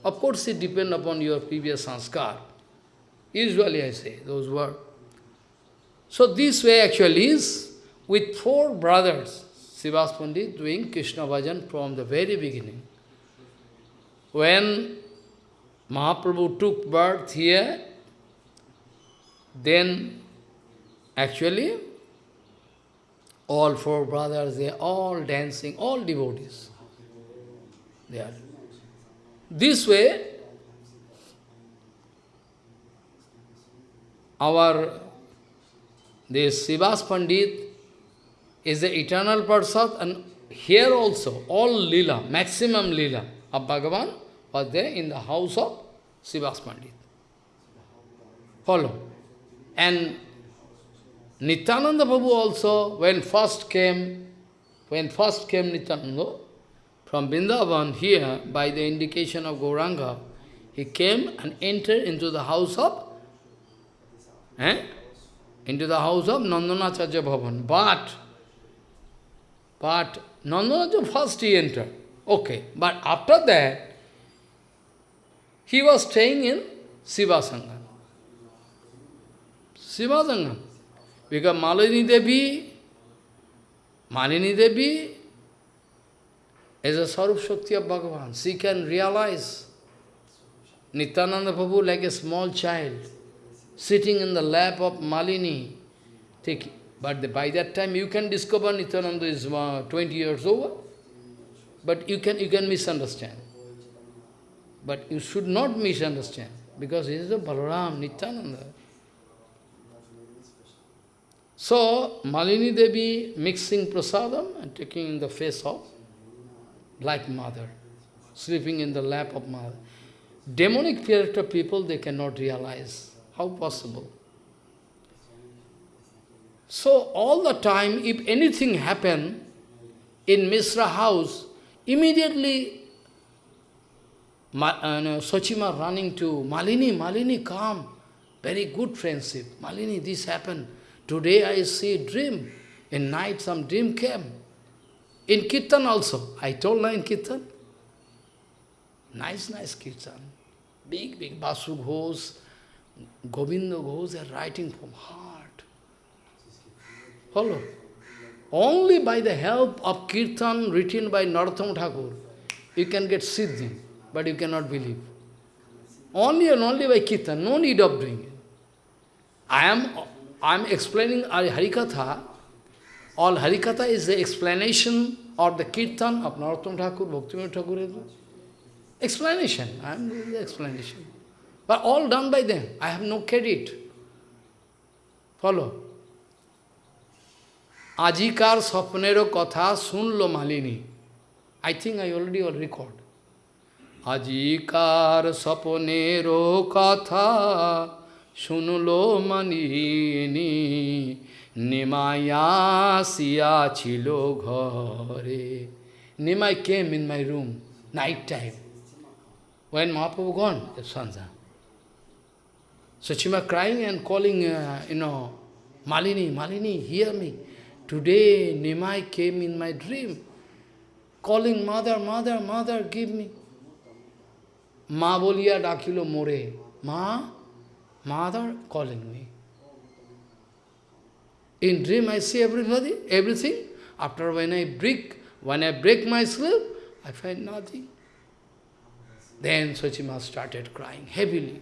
Of course, it depends upon your previous sanskar. Usually I say those words. So this way actually is with four brothers, Srivas Pandit doing Krishna Bhajan from the very beginning. When Mahaprabhu took birth here, then actually all four brothers, they are all dancing, all devotees. They are. This way, our this Srivas Pandit is the eternal Parsad and here also all lila, maximum lila of Bhagavan was there in the house of Srivas Pandit. Follow. And Nityananda Prabhu also, when first came, when first came Nityananda, from Vrindavan here, by the indication of Gauranga, he came and entered into the house of, eh? into the house of Nandanacharya Bhavan. But, but Nandanacharya first he entered. Okay, but after that, he was staying in Srivasangan. Srivasangan. Because Malini Devi, Malini Devi is a Sarup Shakti of Bhagavan. She can realize Nityananda Prabhu like a small child, sitting in the lap of Malini. Take, but by that time you can discover Nityananda is uh, 20 years over. But you can, you can misunderstand. But you should not misunderstand, because he is a Balaram, Nityananda. So, Malini Devi mixing prasadam and taking in the face of like mother, sleeping in the lap of mother. Demonic character people, they cannot realize. How possible? So, all the time, if anything happen in Misra house, immediately Ma, uh, Sachima running to Malini, Malini, come. Very good friendship. Malini, this happened. Today I see dream. In night some dream came. In Kirtan also. I told her in Kirtan. Nice, nice Kirtan. Big, big Basu Ghosh, Govinda Ghosh, they are writing from heart. Follow. Only by the help of Kirtan written by Narottam Thakur, you can get Siddhi, but you cannot believe. Only and only by Kirtan, no need of doing it. I am I am explaining Harikatha. All Harikatha is the explanation or the Kirtan of Narottam Thakur, Bhaktivinoda Thakur. Explanation. I am doing the explanation. But all done by them. I have no credit. Follow. আজিকার স্বপ্নেরও কথা শুনল Malini I think I already will record. আজিকার স্বপ্নেরও কথা শুনলো মানিনি নিমাইয়া ছিল ঘরে Nimai came in my room, night time. When Mahaprabhu gone, the Sanja. Sachima crying and calling, uh, you know, Malini, Malini, hear me. Today Nimai came in my dream, calling, mother, mother, mother, give me. Ma bolia dakilo more. Ma, Mother calling me. In dream I see everybody, everything. After when I break, when I break my sleep, I find nothing. Then Sachima started crying heavily.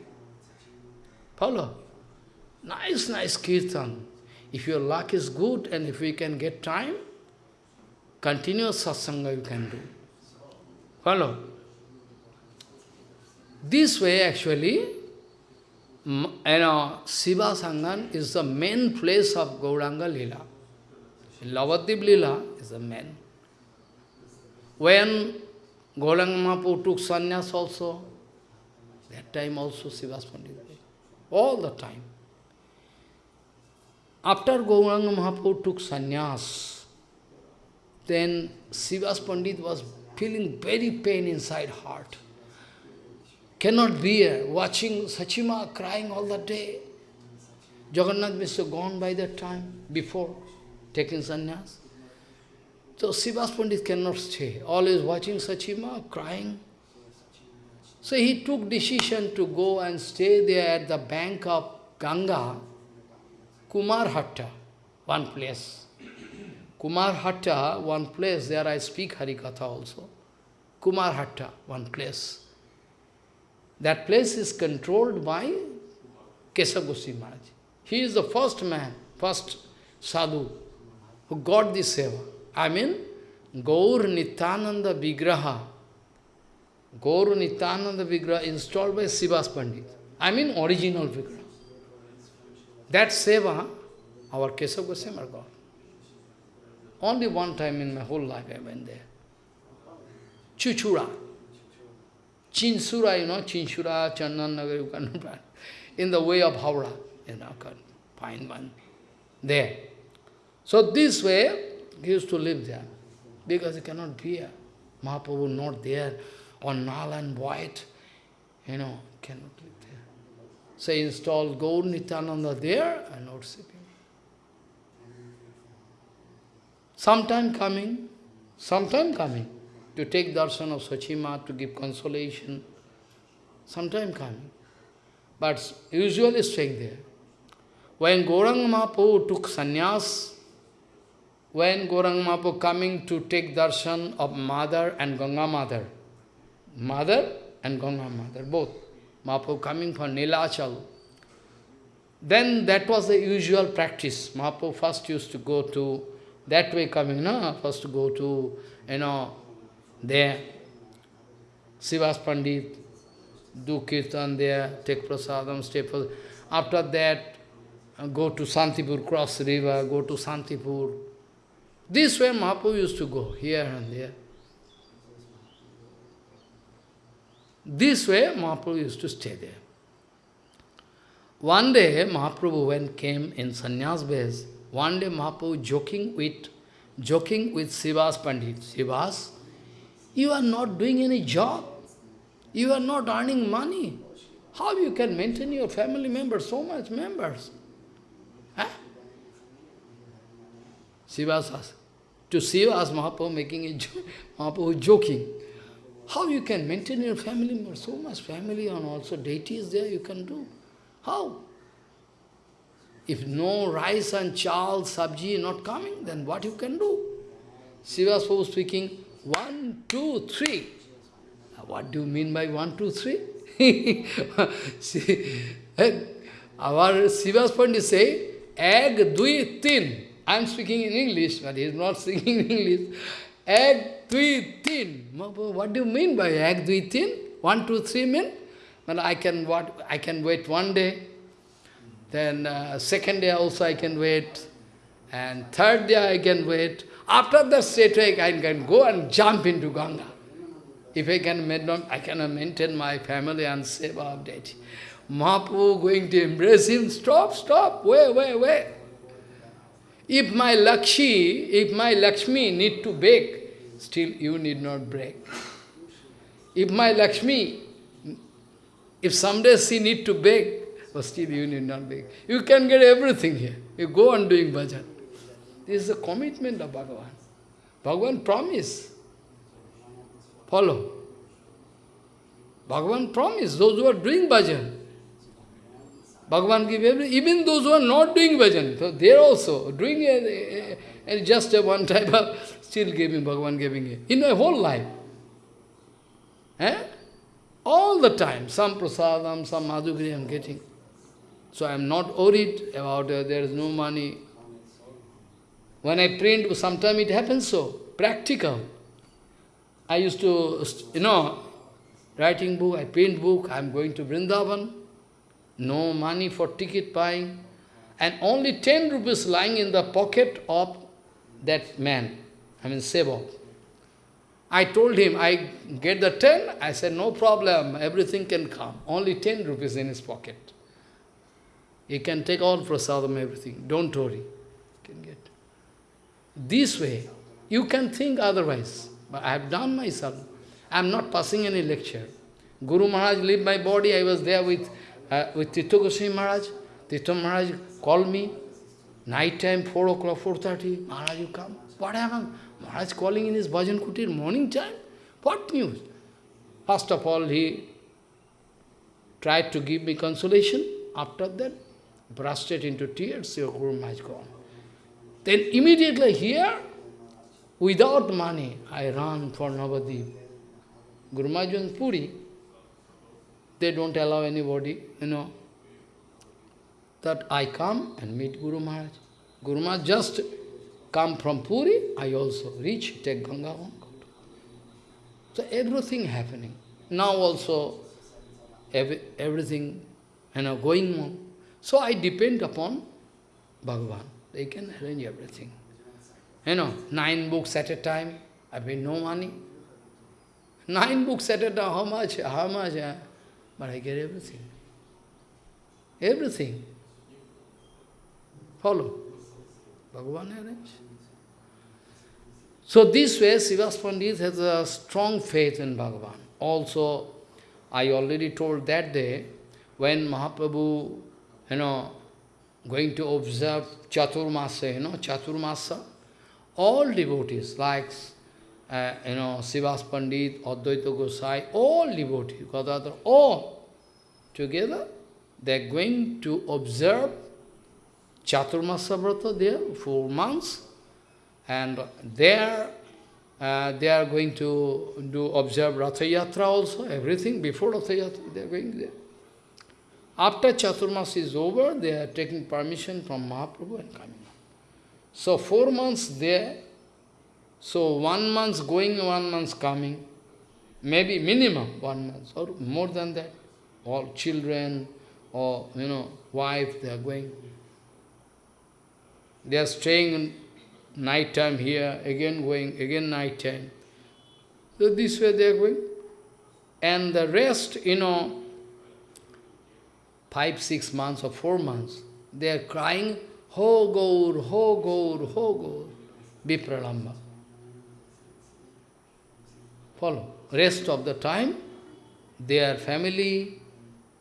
Follow? Nice, nice kirtan. If your luck is good and if we can get time, continuous satsanga you can do. Follow? This way actually, you know, Srivasangan is the main place of Gauranga Lila. Navadvip Lila is the main. When Gauranga Mahaprabhu took sannyas also, that time also Srivas Pandit, all the time. After Gauranga Mahaprabhu took sannyas, then Srivas Pandit was feeling very pain inside heart. Cannot bear watching Sachima crying all the day. Jagannath Mishra gone by that time, before taking sannyas. So Srivas Pandit cannot stay, always watching Sachima crying. So he took decision to go and stay there at the bank of Ganga, Kumarhatta, one place. Kumarhatta, one place, there I speak Harikatha also. Kumarhatta, one place. That place is controlled by Kesava Goswami Maharaj. He is the first man, first sadhu, who got this seva. I mean, Gaur Nityananda Vigraha. Gaur Nityananda Vigraha installed by Srivas Pandit. I mean, original Vigraha. That seva, our Kesava Goswami got. Only one time in my whole life I went there. Chuchura. Chinsura, you know, Chinsura, Chandan Nagar, you can *laughs* find. In the way of Howrah, you know, can find one there. So this way, he used to live there, because he cannot bear. Mahaprabhu not there, on null and white, you know, cannot live there. So he installed Gaur Nityananda there and not sleeping. Sometime coming, sometime coming to take darshan of Sachima, to give consolation, sometime coming. But usually staying there. When Gauranga Mahaprabhu took sannyas, when Gauranga Mahaprabhu coming to take darshan of mother and Ganga mother, mother and Ganga mother, both, Mahaprabhu coming for Nilachal, then that was the usual practice. Mahaprabhu first used to go to, that way coming, no? First to go to, you know, there. Srivas Pandit, do kirtan there, take prasadam, stay for... After that, go to Santipur, cross river, go to Santipur. This way Mahaprabhu used to go, here and there. This way Mahaprabhu used to stay there. One day Mahaprabhu when came in sannyas base, one day Mahaprabhu joking with joking with Srivas Pandit. Srivas, you are not doing any job. You are not earning money. How you can maintain your family members, so much members? Huh? Srivas asked. To Srivas, Mahaprabhu making a joke, Mahaprabhu joking. How you can maintain your family members, so much family and also deities there you can do. How? If no rice and chal, sabji not coming, then what you can do? Srivas was speaking, one, two, three. What do you mean by one, two, three? *laughs* See, our Srivas Pandit say, egg, dui, tin. I am speaking in English, but he is not *laughs* speaking in English. Egg, dui, tin. What do you mean by egg, dui, tin? One, two, three mean? But I can what I can wait one day, then uh, second day also I can wait, and third day I can wait. After that straight away I can go and jump into Ganga. If I can maintain, I cannot maintain my family and seva of deity. Mahaprabhu going to embrace him, stop, stop, wait, wait, wait. If my Lakshmi, if my Lakshmi need to beg, still you need not break. If my Lakshmi, if someday she need to beg, still you need not beg. You can get everything here. You go on doing bhajan. This is the commitment of Bhagavan. Bhagavan promise. Follow. Bhagavan promise, those who are doing bhajan. Bhagavan give every, even those who are not doing bhajan, so they also doing a, a, a, just a one type of, still giving, Bhagavan giving it. In my whole life. Eh? All the time, some prasadam, some madhugri I am getting. So I am not worried about uh, there is no money, when I print, sometimes it happens so, practical. I used to, you know, writing book, I print book, I am going to Vrindavan, no money for ticket buying, and only 10 rupees lying in the pocket of that man, I mean Sevak. I told him, I get the 10, I said, no problem, everything can come. Only 10 rupees in his pocket. He can take all prasadam, everything, don't worry. This way, you can think otherwise. But I have done myself. I am not passing any lecture. Guru Maharaj leave my body, I was there with, uh, with Tirtha Goswami Maharaj. Tirtha Maharaj called me, night time, 4 o'clock, 4.30, Maharaj, you come. What happened? Maharaj calling in his bhajan kutir, morning time. What news? First of all, he tried to give me consolation. After that, bursted into tears, your Guru Maharaj gone. Then immediately here, without money, I ran for Navadvip. Guru Maharaj in Puri, they don't allow anybody, you know, that I come and meet Guru Maharaj. Guru Maharaj just come from Puri, I also reach, take Ganga home. So everything happening. Now also, every, everything, you know, going on. So I depend upon Bhagavan. They can arrange everything. You know, nine books at a time, I pay no money. Nine books at a time, how much? How much? But I get everything. Everything. Follow. Bhagavan arrange. So this way, Srivas Pandit has a strong faith in Bhagavan. Also, I already told that day, when Mahaprabhu, you know, going to observe Chaturmasa, you know, Chaturmasa, all devotees, like, uh, you know, Srivas Pandit, Advaita Gosai, all devotees, Gadadhar, all together, they are going to observe Chaturmasa Vrata there, four months, and there uh, they are going to do observe Ratha Yatra also, everything before Ratha Yatra, they are going there. After Chaturmas is over, they are taking permission from Mahaprabhu and coming. So four months there, so one month going, one month coming, maybe minimum one month or more than that. All children or, you know, wife, they are going. They are staying in night time here, again going, again night time. So this way they are going. And the rest, you know, five, six months or four months, they are crying, Ho Gaur, Ho Gaur, Ho Gaur, Vipralambha. Follow. Rest of the time, their family,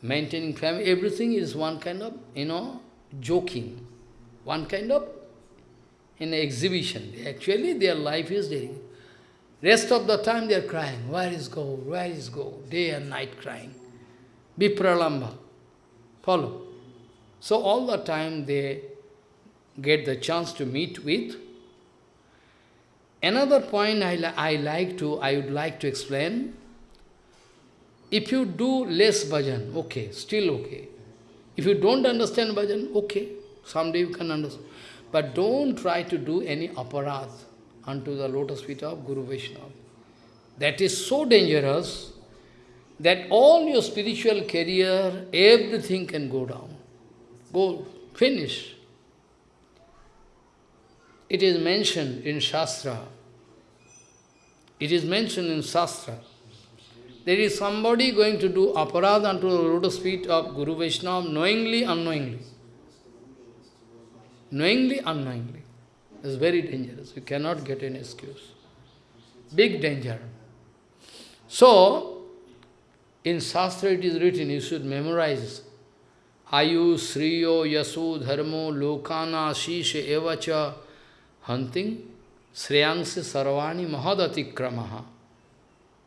maintaining family, everything is one kind of, you know, joking. One kind of in exhibition. Actually, their life is there. Rest of the time they are crying, where is Gaur, where is Gaur, day and night crying. Vipralambha. Follow. So all the time they get the chance to meet with. Another point I, li I like to, I would like to explain. If you do less bhajan, okay, still okay. If you don't understand bhajan, okay, someday you can understand. But don't try to do any aparadh unto the lotus feet of Guru Vaishnava. That is so dangerous that all your spiritual career, everything can go down. Go, finish. It is mentioned in Shastra. It is mentioned in Shastra. There is somebody going to do aparadh unto the lotus feet of Guru Vaishnava knowingly, unknowingly knowingly, unknowingly. It's very dangerous. You cannot get an excuse. Big danger. So, in Shastra it is written, you should memorize. Ayu, Sriyo, Yasu, Dharmo, Lokana, Shisha, Evacha, hunting, Sriyangsi, Sarvani, Mahadati Kramaha.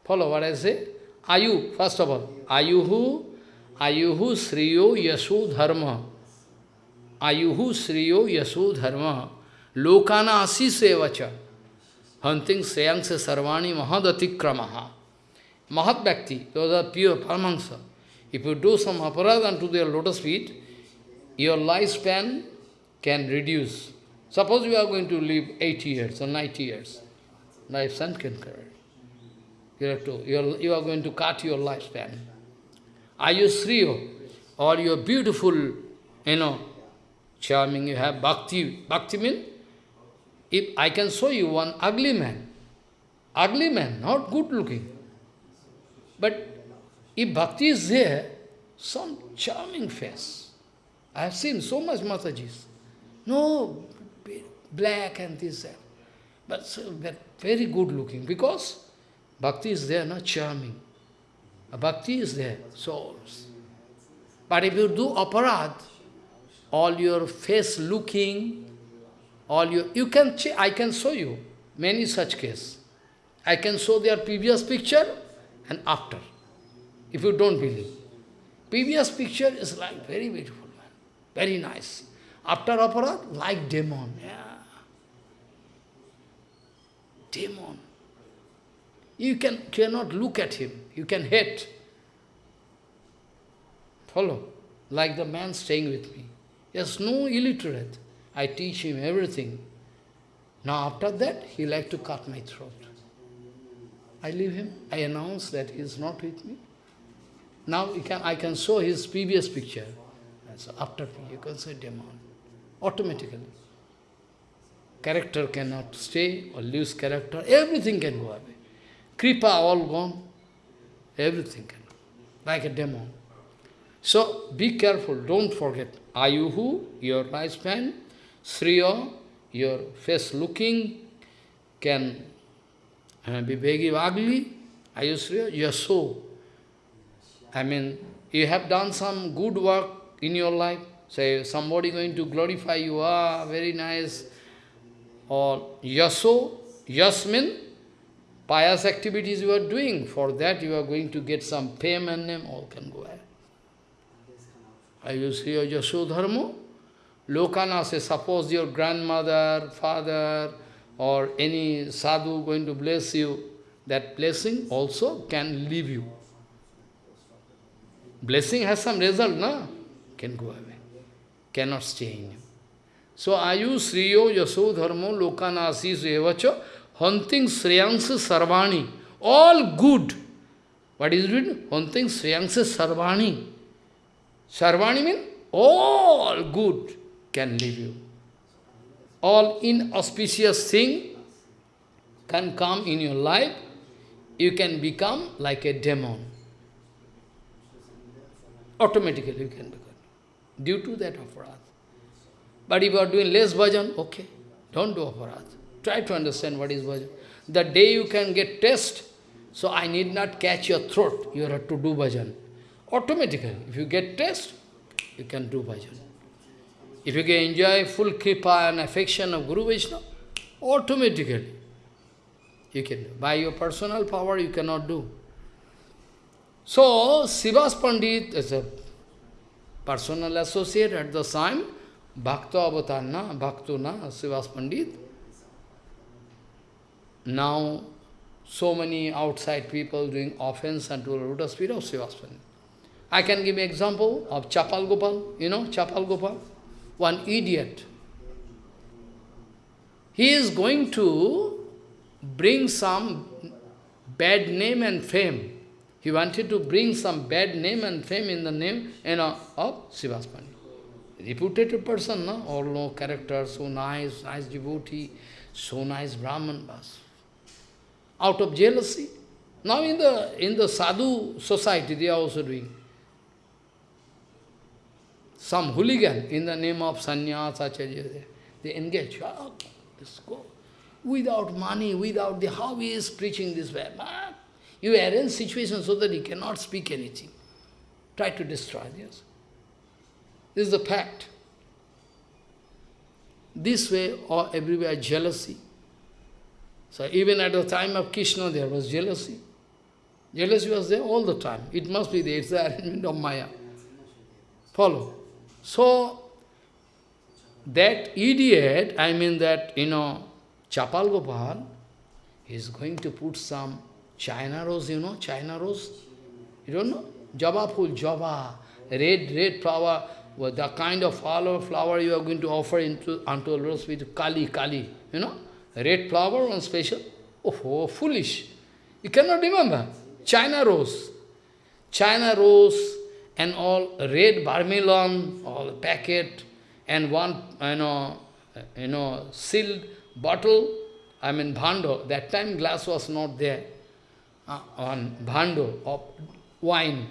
Follow what I say? Ayu, first of all, Ayuhu, Ayuhu, Sriyo, Yasu, Dharma. Ayuhu Sriyo Yasu Dharma Lokana Asisevacha Hunting Sayangsa Sarvani Mahadatikramaha Mahat Bhakti, those are pure Paramahansa. If you do some aparad unto their lotus feet, your lifespan can reduce. Suppose you are going to live 80 years or 90 years, lifespan can cut. You, have to, you, are, you are going to cut your lifespan. Are you Sriyo or you are beautiful, you know, charming, you have bhakti. Bhakti means, if I can show you one ugly man, ugly man, not good looking. But if bhakti is there, some charming face. I have seen so much Matajis. No, black and this, that. But, so, but very good looking, because bhakti is there, not charming. Bhakti is there, souls. But if you do aparad, all your face looking, all your, you can, I can show you many such cases. I can show their previous picture and after, if you don't believe. Previous picture is like very beautiful man, very nice. After aparad, like demon, yeah. Demon. You can, cannot look at him, you can hate. Follow? Like the man staying with me. He has no illiterate. I teach him everything. Now after that, he like to cut my throat. I leave him. I announce that he is not with me. Now can, I can show his previous picture. So after you can say demon. Automatically. Character cannot stay or lose character. Everything can go away. Kripa all gone. Everything can. Like a demon. So be careful, don't forget. Ayuhu, your lifespan, Sriya, your face looking, can uh, be very ugly. Ayusriya, Yaso. I mean, you have done some good work in your life. Say, somebody going to glorify you, ah, very nice. Or Yaso, Yasmin, pious activities you are doing. For that you are going to get some fame and name, all can go ahead. Ayusriya Yasodharmo. Lokana say, suppose your grandmother, father, or any sadhu going to bless you, that blessing also can leave you. Blessing has some result, no? Can go away. Cannot stay in you. So, ayu sriyo yaso dharmo lokanasi evacha hunting sriyansa sarvani. All good. What is written? Hunting sriyansa sarvani. Sarvani means all good can leave you. All inauspicious thing can come in your life. You can become like a demon. Automatically you can become. Due to that aparad. But if you are doing less bhajan, okay, don't do aparad. Try to understand what is bhajan. The day you can get test, so I need not catch your throat, you have to do bhajan. Automatically, if you get test, you can do bhajan. If you can enjoy full kripa and affection of Guru Vishnu, automatically you can do. By your personal power, you cannot do. So, Srivas Pandit is a personal associate at the time, Bhakta Avatarna, Bhaktuna, Srivas Pandit. Now, so many outside people doing offense unto the lotus feet of Srivas Pandit. I can give an example of Chapal Gopal, you know, Chapal Gopal, one idiot. He is going to bring some bad name and fame he wanted to bring some bad name and fame in the name you know, of Srivaspani. Reputed person, no? all no character, so nice, nice devotee, so nice Brahman. Bas. Out of jealousy. Now in the in the sadhu society they are also doing. Some hooligan in the name of sannyas, acharya, they engage. Ah, oh, let's go. Without money, without the how he is preaching this way. You arrange situation so that he cannot speak anything. Try to destroy this. This is the fact. This way or everywhere jealousy. So even at the time of Krishna there was jealousy. Jealousy was there all the time. It must be there. It's the *laughs* arrangement of Maya. Follow. So, that idiot, I mean that, you know, Chapal Gopal, is going to put some China rose, you know, China rose. You don't know? Java full, Java, red, red flower, well, the kind of flower, flower you are going to offer into unto rose with Kali, Kali, you know? Red flower, one special. Oh, oh, foolish. You cannot remember. China rose. China rose and all red vermilion, all packet, and one, you know, you know, sealed bottle, I mean, bhando. That time glass was not there uh, on bhando of wine.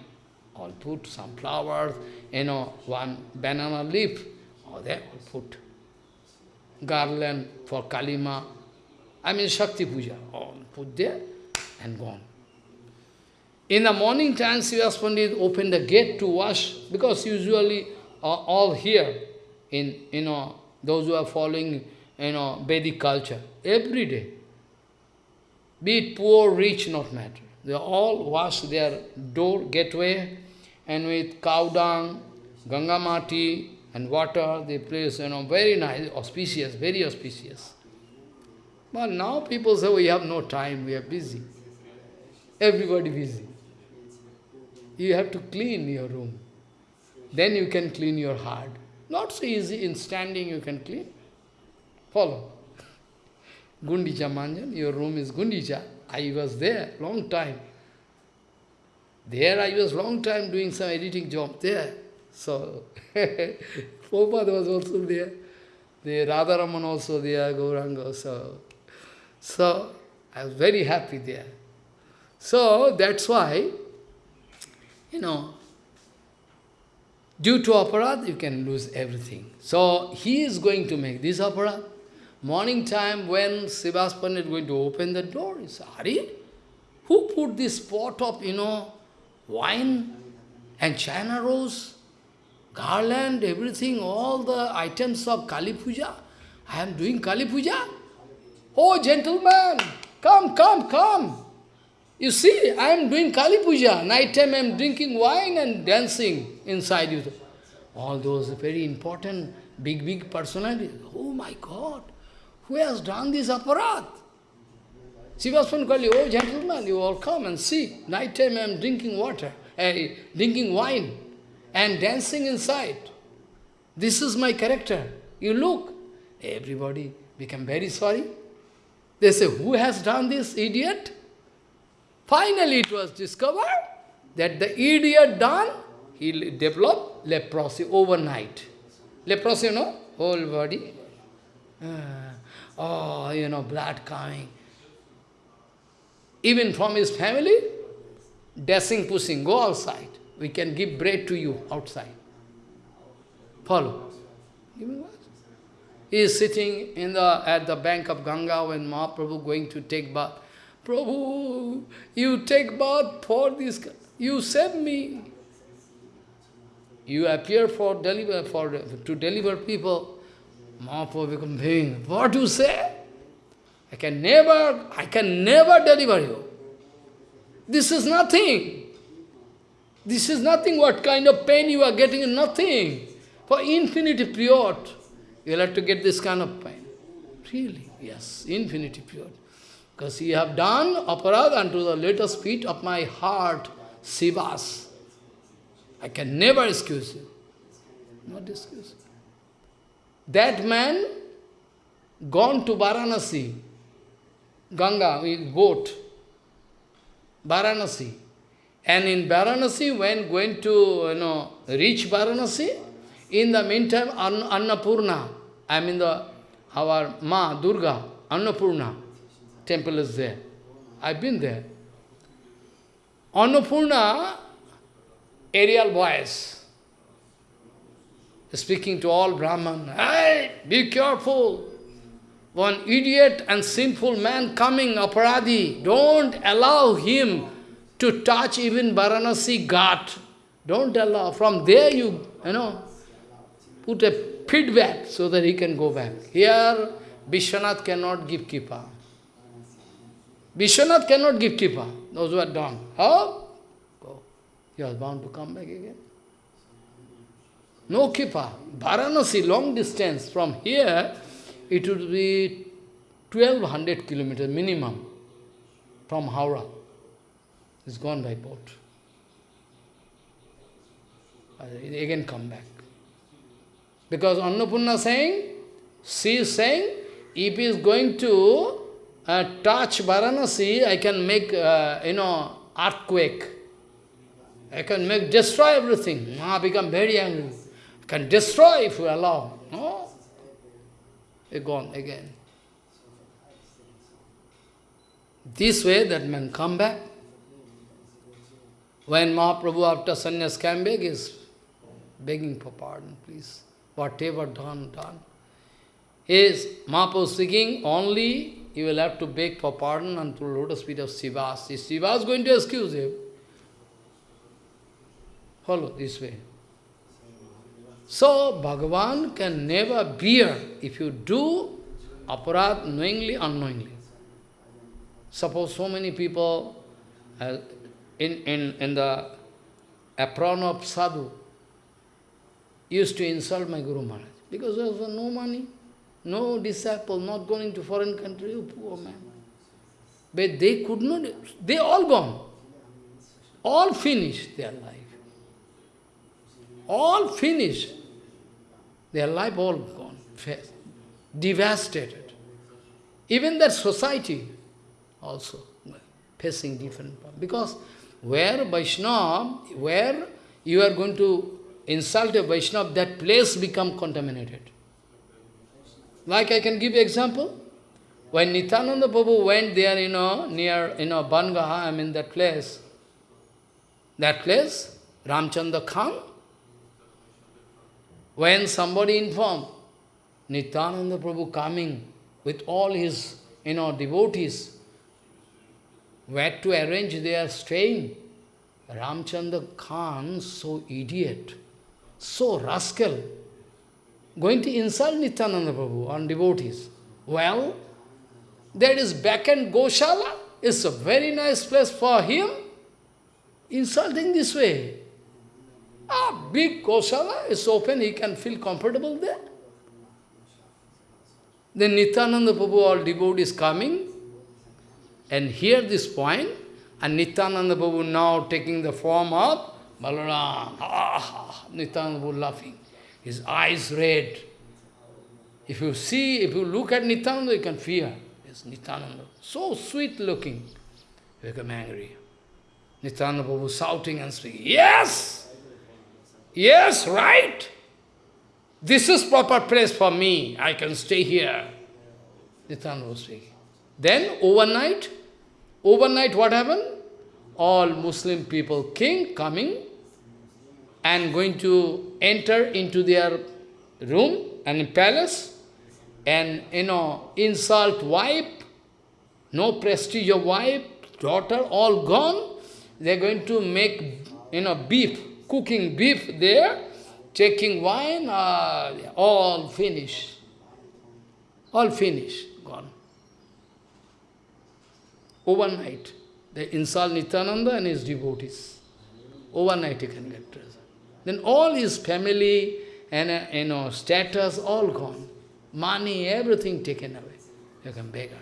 All put some flowers, you know, one banana leaf, all there, all put garland for Kalima, I mean Shakti Puja, all put there and gone. In the morning time, Srivas Pandit opened the gate to wash, because usually uh, all here, in you know, those who are following you know, Vedic culture, every day, be it poor, rich, not matter. They all wash their door, gateway, and with cow dung, ganga mati, and water, they place, you know, very nice, auspicious, very auspicious. But now people say, we have no time, we are busy. Everybody busy. You have to clean your room. Then you can clean your heart. Not so easy, in standing you can clean. Follow. Gundicha Marjan, your room is Gundicha. I was there, long time. There I was long time doing some editing job there. So, *laughs* Prabhupada was also there. The Radharaman also there, Gauranga. So, so I was very happy there. So that's why, you know, due to aparad, you can lose everything. So he is going to make this aparad. Morning time when Pandit is going to open the door, he said, Hari, who put this pot of, you know, wine and china rose, garland, everything, all the items of Kali Puja? I am doing Kali Puja. Oh, gentlemen, come, come, come. You see, I am doing Kali Puja. Night time I am drinking wine and dancing inside you. All those very important, big, big personalities. Oh my God, who has done this aparat? Sivaspan Kali, oh gentlemen, you all come and see. Night time I am drinking water, uh, drinking wine and dancing inside. This is my character. You look, everybody become very sorry. They say, who has done this, idiot? Finally it was discovered that the idiot done, he developed leprosy overnight. Leprosy, you know, whole body. Uh, oh, you know, blood coming. Even from his family, dashing, pushing, go outside. We can give bread to you outside. Follow. He is sitting in the, at the bank of Ganga when Mahaprabhu going to take bath. Prabhu, you take bath for this, you save me. You appear for deliver for to deliver people. Mahaprabhu become being. What you say? I can never, I can never deliver you. This is nothing. This is nothing. What kind of pain you are getting? Nothing. For infinity period, you'll have to get this kind of pain. Really, yes, infinity period. Because you have done aparad unto the latest feet of my heart, Srivas. I can never excuse you. Not excuse. That man gone to Varanasi, Ganga with boat, Varanasi. And in Varanasi, when going to you know reach Varanasi, in the meantime, Annapurna, I mean the our Ma, Durga, Annapurna, temple is there. I've been there. Annapurna, aerial voice, speaking to all Brahman, hey, be careful. One idiot and sinful man coming, aparadi, don't allow him to touch even Varanasi Ghat. Don't allow. From there you, you know, put a feedback so that he can go back. Here, Vishwanath cannot give kripa. Vishwanath cannot give kripa, those who are done. How? Go. You are bound to come back again. No kripa. Varanasi, long distance from here, it would be 1200 kilometers minimum from Howrah. It's gone by boat. Uh, again come back. Because Annapurna saying, she is saying, if he is going to uh, touch Varanasi, I can make, uh, you know, earthquake. I can make, destroy everything. I become very angry. I can destroy if you allow. No? They gone again. This way, that man come back. When Mahaprabhu after sannyas came back, is begging for pardon, please. Whatever done, done. Is Mahaprabhu speaking only you will have to beg for pardon unto lotus feet of Srivas. If Siva is going to excuse him, Follow this way. So, Bhagavan can never bear if you do aparat knowingly, unknowingly. Suppose so many people uh, in, in, in the apron of sadhu used to insult my Guru Maharaj because there was no money, no disciple, not going to foreign country, oh, poor man. But they could not, they all gone. All finished their life. All finished. Their life all gone, devastated. Even that society also facing different problems. Because where Vaishnava, where you are going to insult a Vaishnava, that place become contaminated. Like I can give example. When Nityananda Prabhu went there, you know, near, you know, Bangaha, I mean that place, that place, Ramchandra Khan, when somebody informed, Nityananda Prabhu coming with all his, you know, devotees, where to arrange their staying, Ramchandra Khan, so idiot, so rascal, going to insult Nityananda Prabhu on devotees. Well, there is back end Goshala, it's a very nice place for him, insulting this way. Ah, big Goshala is open, he can feel comfortable there. Then Nityananda Prabhu, all devotees coming, and hear this point, and Nityananda Prabhu now taking the form of Balaram. Ah, Nityananda Prabhu laughing. His eyes red. If you see, if you look at Nityananda, you can fear. Yes, Nityananda. So sweet looking. You become angry. Nityananda Prabhu shouting and speaking, Yes! Yes, right. This is proper place for me. I can stay here. Nityananda was speaking. Then overnight, overnight what happened? All Muslim people, king coming and going to enter into their room and palace and, you know, insult wife, no prestige of wife, daughter, all gone. They're going to make, you know, beef, cooking beef there, taking wine, uh, all finished. All finished, gone. Overnight, they insult Nityananda and his devotees. Overnight he can get treasure. Then all his family and uh, you know status all gone. Money, everything taken away. You can beggar.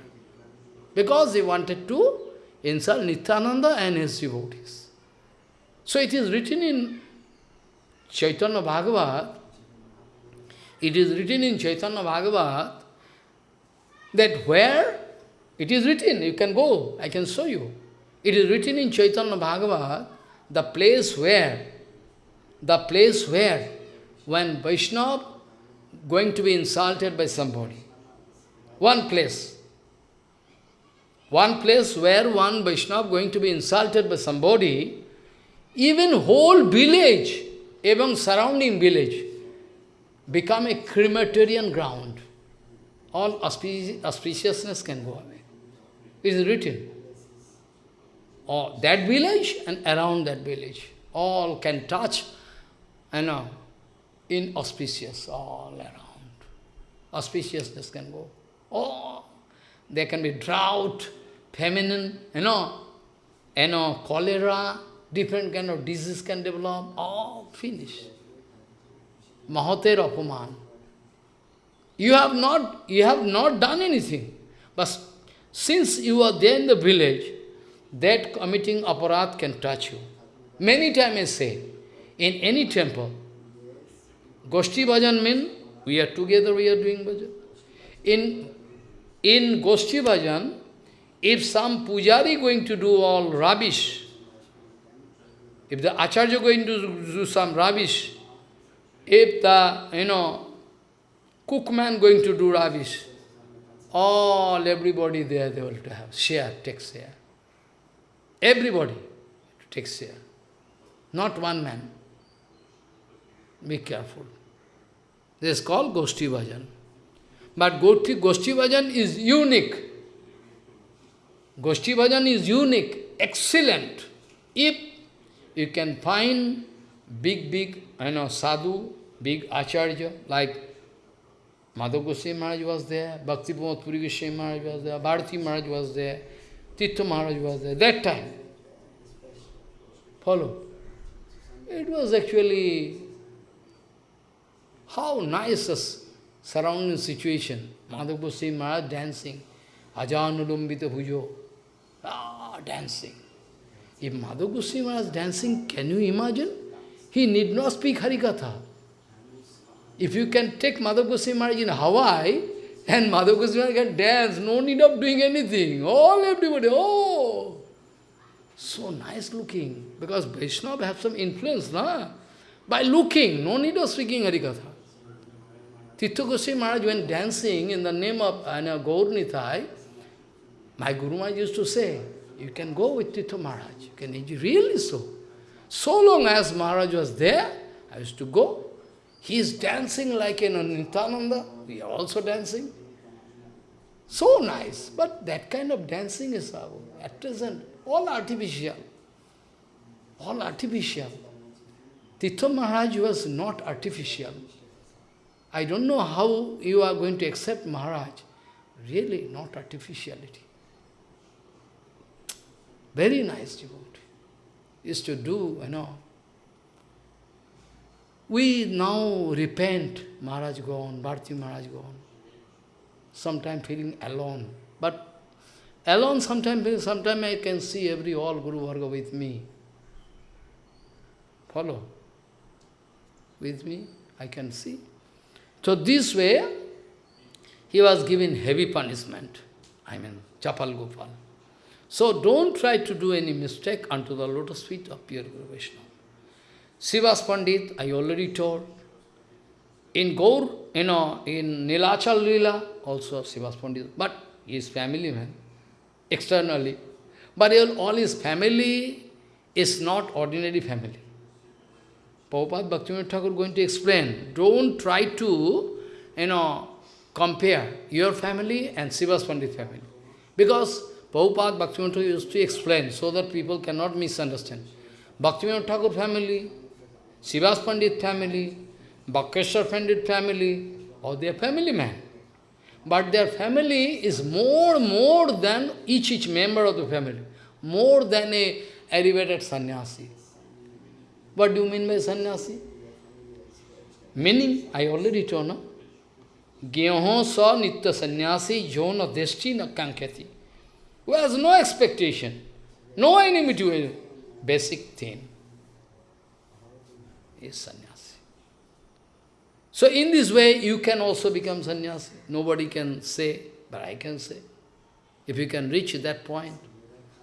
Because he wanted to insult Nityananda and his devotees. So it is written in Chaitanya Bhagavat, it is written in Chaitanya Bhagavat that where it is written, you can go, I can show you. It is written in Chaitanya Bhagavat, the place where, the place where, when Vaishnava going to be insulted by somebody, one place, one place where one Vaishnava going to be insulted by somebody, even whole village, even surrounding village, become a crematorian ground. All auspiciousness can go away. It is written. Or that village and around that village, all can touch, you know, inauspicious all around. Auspiciousness can go. Oh, there can be drought, famine, you know, you know, cholera, different kind of disease can develop, all finished. Mahater Apaman. You have not you have not done anything. But since you are there in the village, that committing aparat can touch you. Many times I say, in any temple, Goshti Bhajan means we are together, we are doing bhajan. In, in Goshti Bhajan, if some pujari going to do all rubbish, if the Acharya going to do some rubbish, if the, you know, cookman going to do rubbish, all, everybody there, they will have share, take share. Everybody takes share. Not one man. Be careful. This is called Goshti Bhajan. But Goshti, Goshti Bhajan is unique. Goshti Bhajan is unique, excellent. If you can find big, big, you know, sadhu, big acharya, like Madhav Goswami Maharaj was there, Bhakti Pramod Puri Goswami Maharaj was there, Bharati Maharaj was there, Tirtha Maharaj was there, that time. Follow. It was actually how nice a surrounding situation. Madhav Goswami Maharaj dancing, Ajanulumbita Bhujo, ah, dancing. If Madhav Goswami Maharaj dancing, can you imagine? He need not speak Harikatha. If you can take Madhav Goswami Maharaj in Hawaii, and Madhav Goswami can dance, no need of doing anything. All everybody, oh! So nice looking, because Vaishnava have some influence, na? By looking, no need of speaking Harikatha. Tirtha Goswami Maharaj went dancing in the name of uh, Gaur Nithai, my Guru Maharaj used to say, you can go with Tirtha Maharaj. You can really so. So long as Maharaj was there, I used to go. He is dancing like in Nityananda. We are also dancing. So nice. But that kind of dancing is uh, at present all artificial. All artificial. Tirtha Maharaj was not artificial. I don't know how you are going to accept Maharaj. Really, not artificiality. Very nice devotee. Used to do, you know. We now repent, Maharaj gone, Bharti Maharaj gone. Sometimes feeling alone. But alone sometimes, sometimes I can see every all Guru Varga with me. Follow? With me, I can see. So this way, he was given heavy punishment. I mean, Chapal Gopal. So don't try to do any mistake unto the lotus feet of pure Guru Vaishnava. Srivas Pandit, I already told. In Gaur, you know, in Nilachal Lila, also Srivas Pandit, but he is family man, externally. But all his family is not ordinary family. Prabhupada Bhaktivinoda Thakur going to explain, don't try to, you know, compare your family and Srivas Pandit family. Because Prabhupada Bhaktivinoda Thakur used to explain so that people cannot misunderstand. Bhaktivinoda Thakur family, Srivas Pandit family, Vakreshwar Pandit family, or their family man. But their family is more, more than each, each member of the family. More than a elevated sannyasi. What do you mean by sannyasi? Meaning, I already told, no? Gyaho sa nitya sannyasi jona deshti na kankati. Who has no expectation, no enmity to basic thing is sannyasi. So in this way, you can also become sannyasi. Nobody can say, but I can say. If you can reach that point.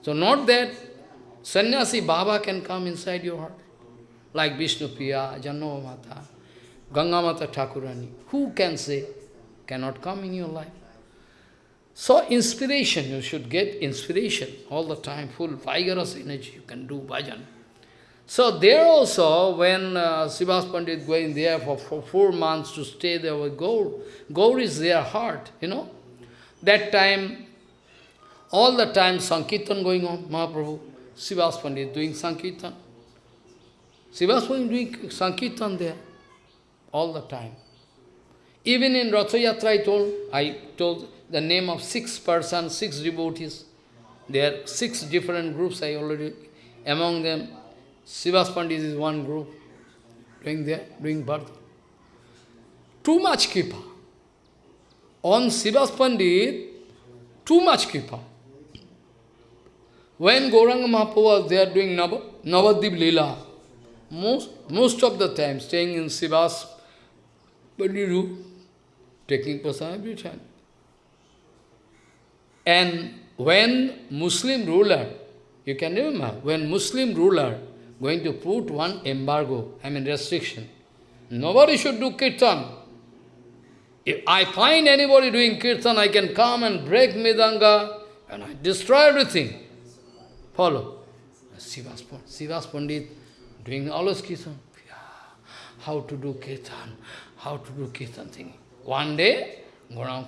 So not that sannyasi Baba can come inside your heart like Vishnu Priya, Jahnava Mata, Ganga Mata Thakurani. Who can say? Cannot come in your life. So inspiration, you should get inspiration all the time, full vigorous energy, you can do bhajan. So there also, when uh, Srivas Pandit going there for, for four months to stay there with Gaur, Gaur is their heart, you know. That time, all the time Sankirtan going on, Mahaprabhu, Srivas Pandit doing Sankirtan. Srivas was doing Sankirtan there all the time. Even in Ratha Yatra I told, I told the name of six persons, six devotees. There are six different groups I already, among them, Srivas Pandit is one group, doing there, doing birth. Too much kripa. On Srivas Pandit, too much kripa. When Gauranga Mahaprabhu was there doing Navadvip Leela, most, most of the time staying in Srivas, but you do, taking prasad every time. And when Muslim ruler, you can remember, when Muslim ruler going to put one embargo, I mean restriction, nobody should do kirtan. If I find anybody doing kirtan, I can come and break Mridanga and I destroy everything. Follow. Srivas Pandit doing all this kirtan. How to do kirtan, how to do kirtan thing. One day, Gaurang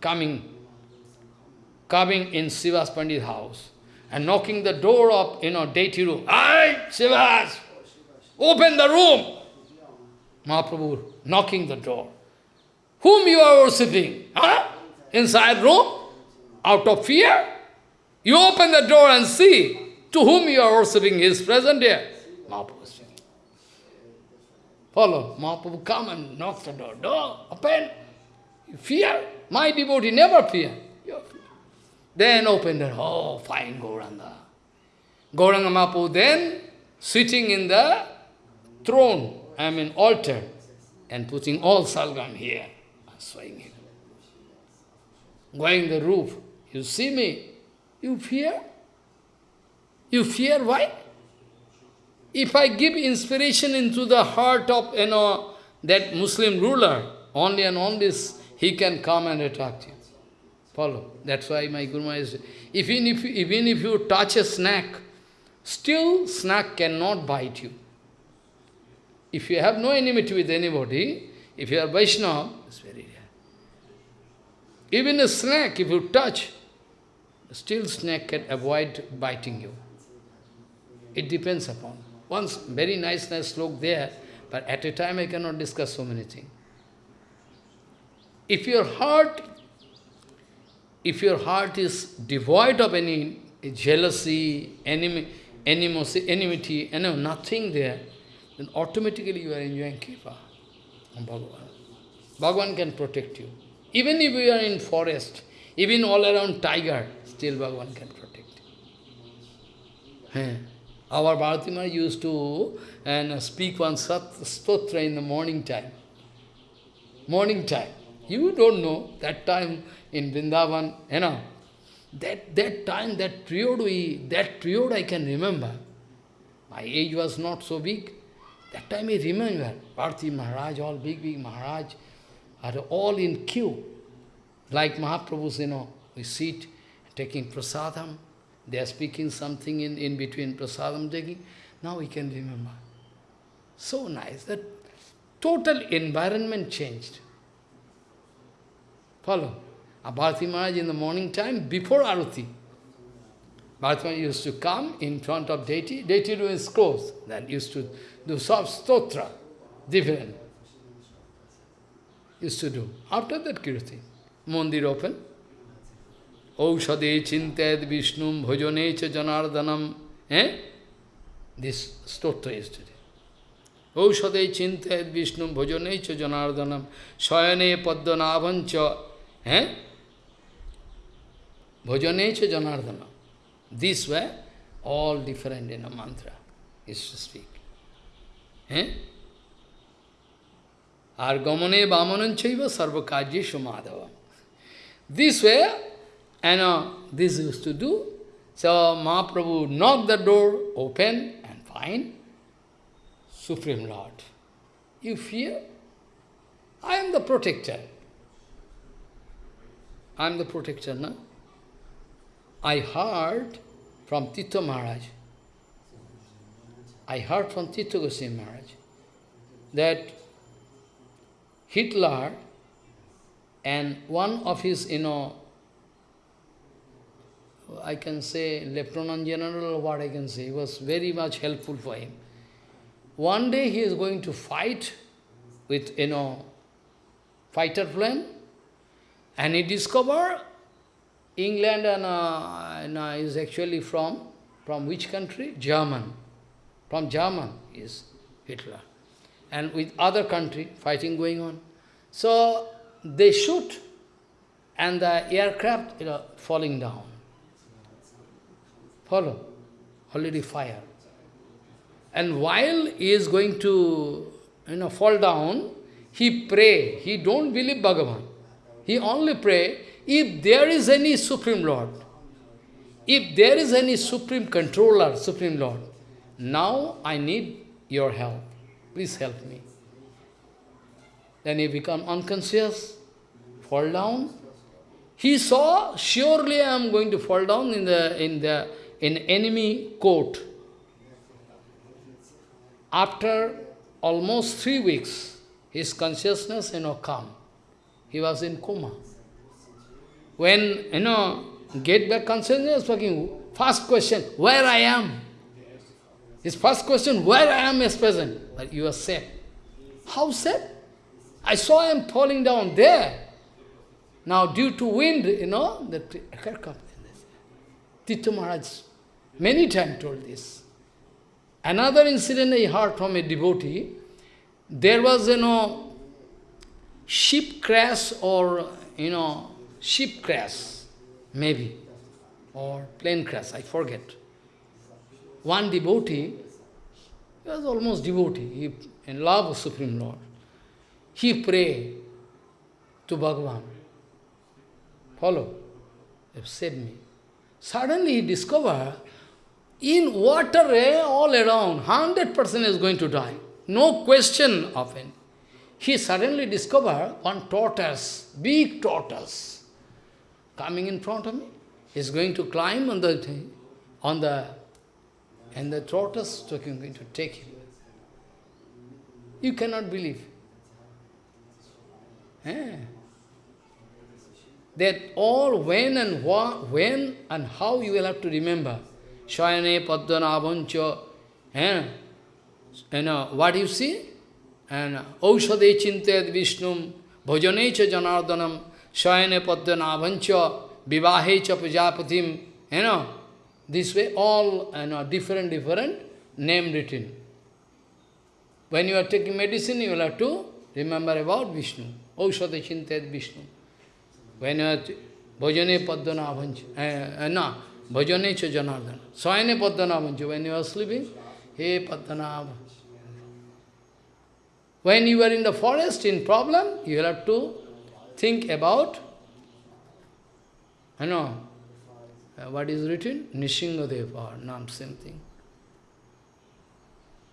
coming, coming, in Srivas Pandit's house and knocking the door of, you know, deity room. Aye, Srivas! open the room. Mahaprabhu knocking the door. Whom you are worshipping? Huh? Inside room? Out of fear? You open the door and see to whom you are worshipping. Is present here. Mahaprabhu is Follow. Mahaprabhu come and knock the door. Door, open. You fear? My devotee never fear. Then open the door. Oh, fine Gauranga. Gauranga Mahaprabhu then sitting in the throne, I mean altar, and putting all salgam here, swaying him. Going the roof. You see me? You fear? You fear why? If I give inspiration into the heart of, you know, that Muslim ruler, only and only he can come and attack you. Follow. That's why my Guru is, even if, even if you touch a snake, still snake cannot bite you. If you have no enmity with anybody, if you are Vaishnava, it's very rare. Even a snake, if you touch, still snake can avoid biting you. It depends upon. Once, very nice, nice slope there, but at a time I cannot discuss so many things. If your heart, if your heart is devoid of any jealousy, enemy, animosity, enmity, know, nothing there, then automatically you are enjoying Kripa on Bhagavan. Bhagavan can protect you. Even if you are in forest, even all around tiger, still Bhagavan can protect you. Our Bharatima used to and speak one stotra in the morning time. Morning time. You don't know, that time in Vrindavan, you know, that, that time, that period, we, that period I can remember. My age was not so big. That time I remember, Bharati Maharaj, all big, big Maharaj, are all in queue. Like Mahaprabhu's, you know, we sit taking prasadam, they are speaking something in, in between prasadam taking. Now we can remember. So nice, that total environment changed. Follow. Bharati Maharaj in the morning time, before Aruti. Bharati Maharaj used to come in front of deity, deity do his clothes, then used to do soft stotra, different. Used to do. After that Kirti, Mandir open, Aushade chinted Vishnum bhajane cha janardanam. Eh? This stotra is today. Aushade chinted Vishnum bhajane cha janardanam. Swayane paddanabhancha. Eh? Bhajane cha janardana. These were all different in a mantra, is to speak. Eh? Argamane vamananchaiva sarvakajyeshu madhava. This way, and uh, this used to do. So Mahaprabhu knocked the door, open, and find Supreme Lord. You fear? I am the protector. I am the protector, no? I heard from Tirtha Maharaj, I heard from Tirtha Goswami Maharaj, that Hitler and one of his, you know, I can say Lieutenant General, what I can say, was very much helpful for him. One day he is going to fight with, you know, fighter plane, and he discovered England and, uh, and uh, is actually from, from which country? German. From German is Hitler. And with other country, fighting going on. So they shoot, and the aircraft you know, falling down. Follow? Already fire. And while he is going to you know, fall down, he pray. He don't believe Bhagavan. He only pray, if there is any Supreme Lord, if there is any Supreme Controller, Supreme Lord, now I need your help. Please help me. Then he become unconscious, fall down. He saw, surely I am going to fall down in the in the in enemy court. After almost three weeks, his consciousness, you know, come. He was in coma. When, you know, get back consciousness, fucking, first question, where I am? His first question, where I am is present. But you are safe. How safe? I saw am falling down there. Now due to wind, you know, the aircraft. Tirtha Maharaj many times told this. Another incident I heard from a devotee, there was, you know, ship crash or, you know, ship crash, maybe, or plane crash, I forget. One devotee, he was almost devotee, he in love of Supreme Lord. He prayed to Bhagavan, follow, saved me. Suddenly he discovered, in water all around, 100% is going to die. No question of it. He suddenly discovered one tortoise, big tortoise, coming in front of me. He's going to climb on the, thing, on the, and the tortoise is going to take him. You cannot believe. Eh? That all when and what, when and how you will have to remember. Shayane Padmanabhancha. You know, what you see? And Aushade Chinted Vishnum, Bhajane Cha Janardanam, Shayane Padmanabhancha, Vivahe Cha Prajapatim. You know, this way all you know, different, different name written. When you are taking medicine, you will have to remember about Vishnu. Aushade Chinted Vishnu. When you are Bhajane Padmanabhancha, uh, uh, no, Cha Janardana. Swayane Padmanabhancha. When you are sleeping, Hey Padmanabha. When you are in the forest, in problem, you have to think about, you know, uh, what is written? Nishingadev or Nam, same thing.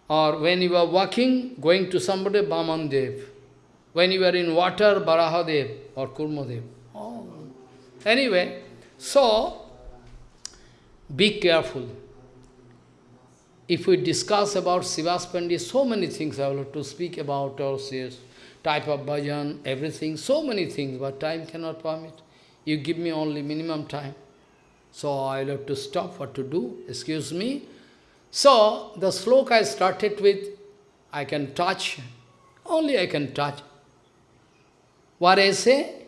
Or when you are walking, going to somebody, Bamandev. When you are in water, Barahadev or Kurmadev. Oh. Anyway, so, be careful. If we discuss about Srivas Pandit, so many things I will have to speak about, or type of bhajan, everything, so many things, but time cannot permit. You give me only minimum time. So I will have to stop what to do, excuse me. So, the sloka I started with, I can touch, only I can touch. What I say?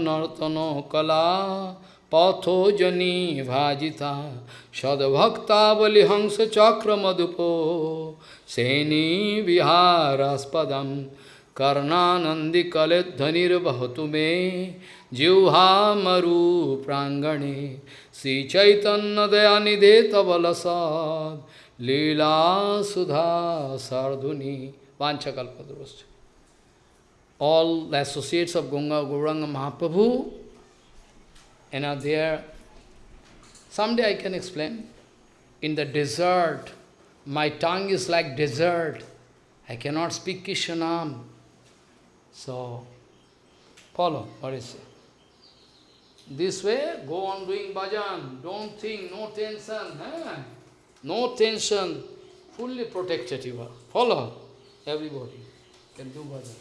Nartana kala patho jani bhajita sadbhakta bali hansa chakra madupo seni viharaspadam karnanandi kaledhanir bahatu me jivha maru prangane Sri Chaitanya Dayanidhe Tavalasad Leela Sudha Sardhuni Vanchakalpadurascha. All the associates of Ganga Gauranga Mahaprabhu, and are there. Someday I can explain. In the desert, my tongue is like desert. I cannot speak Kishanam. So, follow what is it. This way, go on doing bhajan. Don't think, no tension. Eh? No tension. Fully protected you are. Follow. Everybody can do bhajan.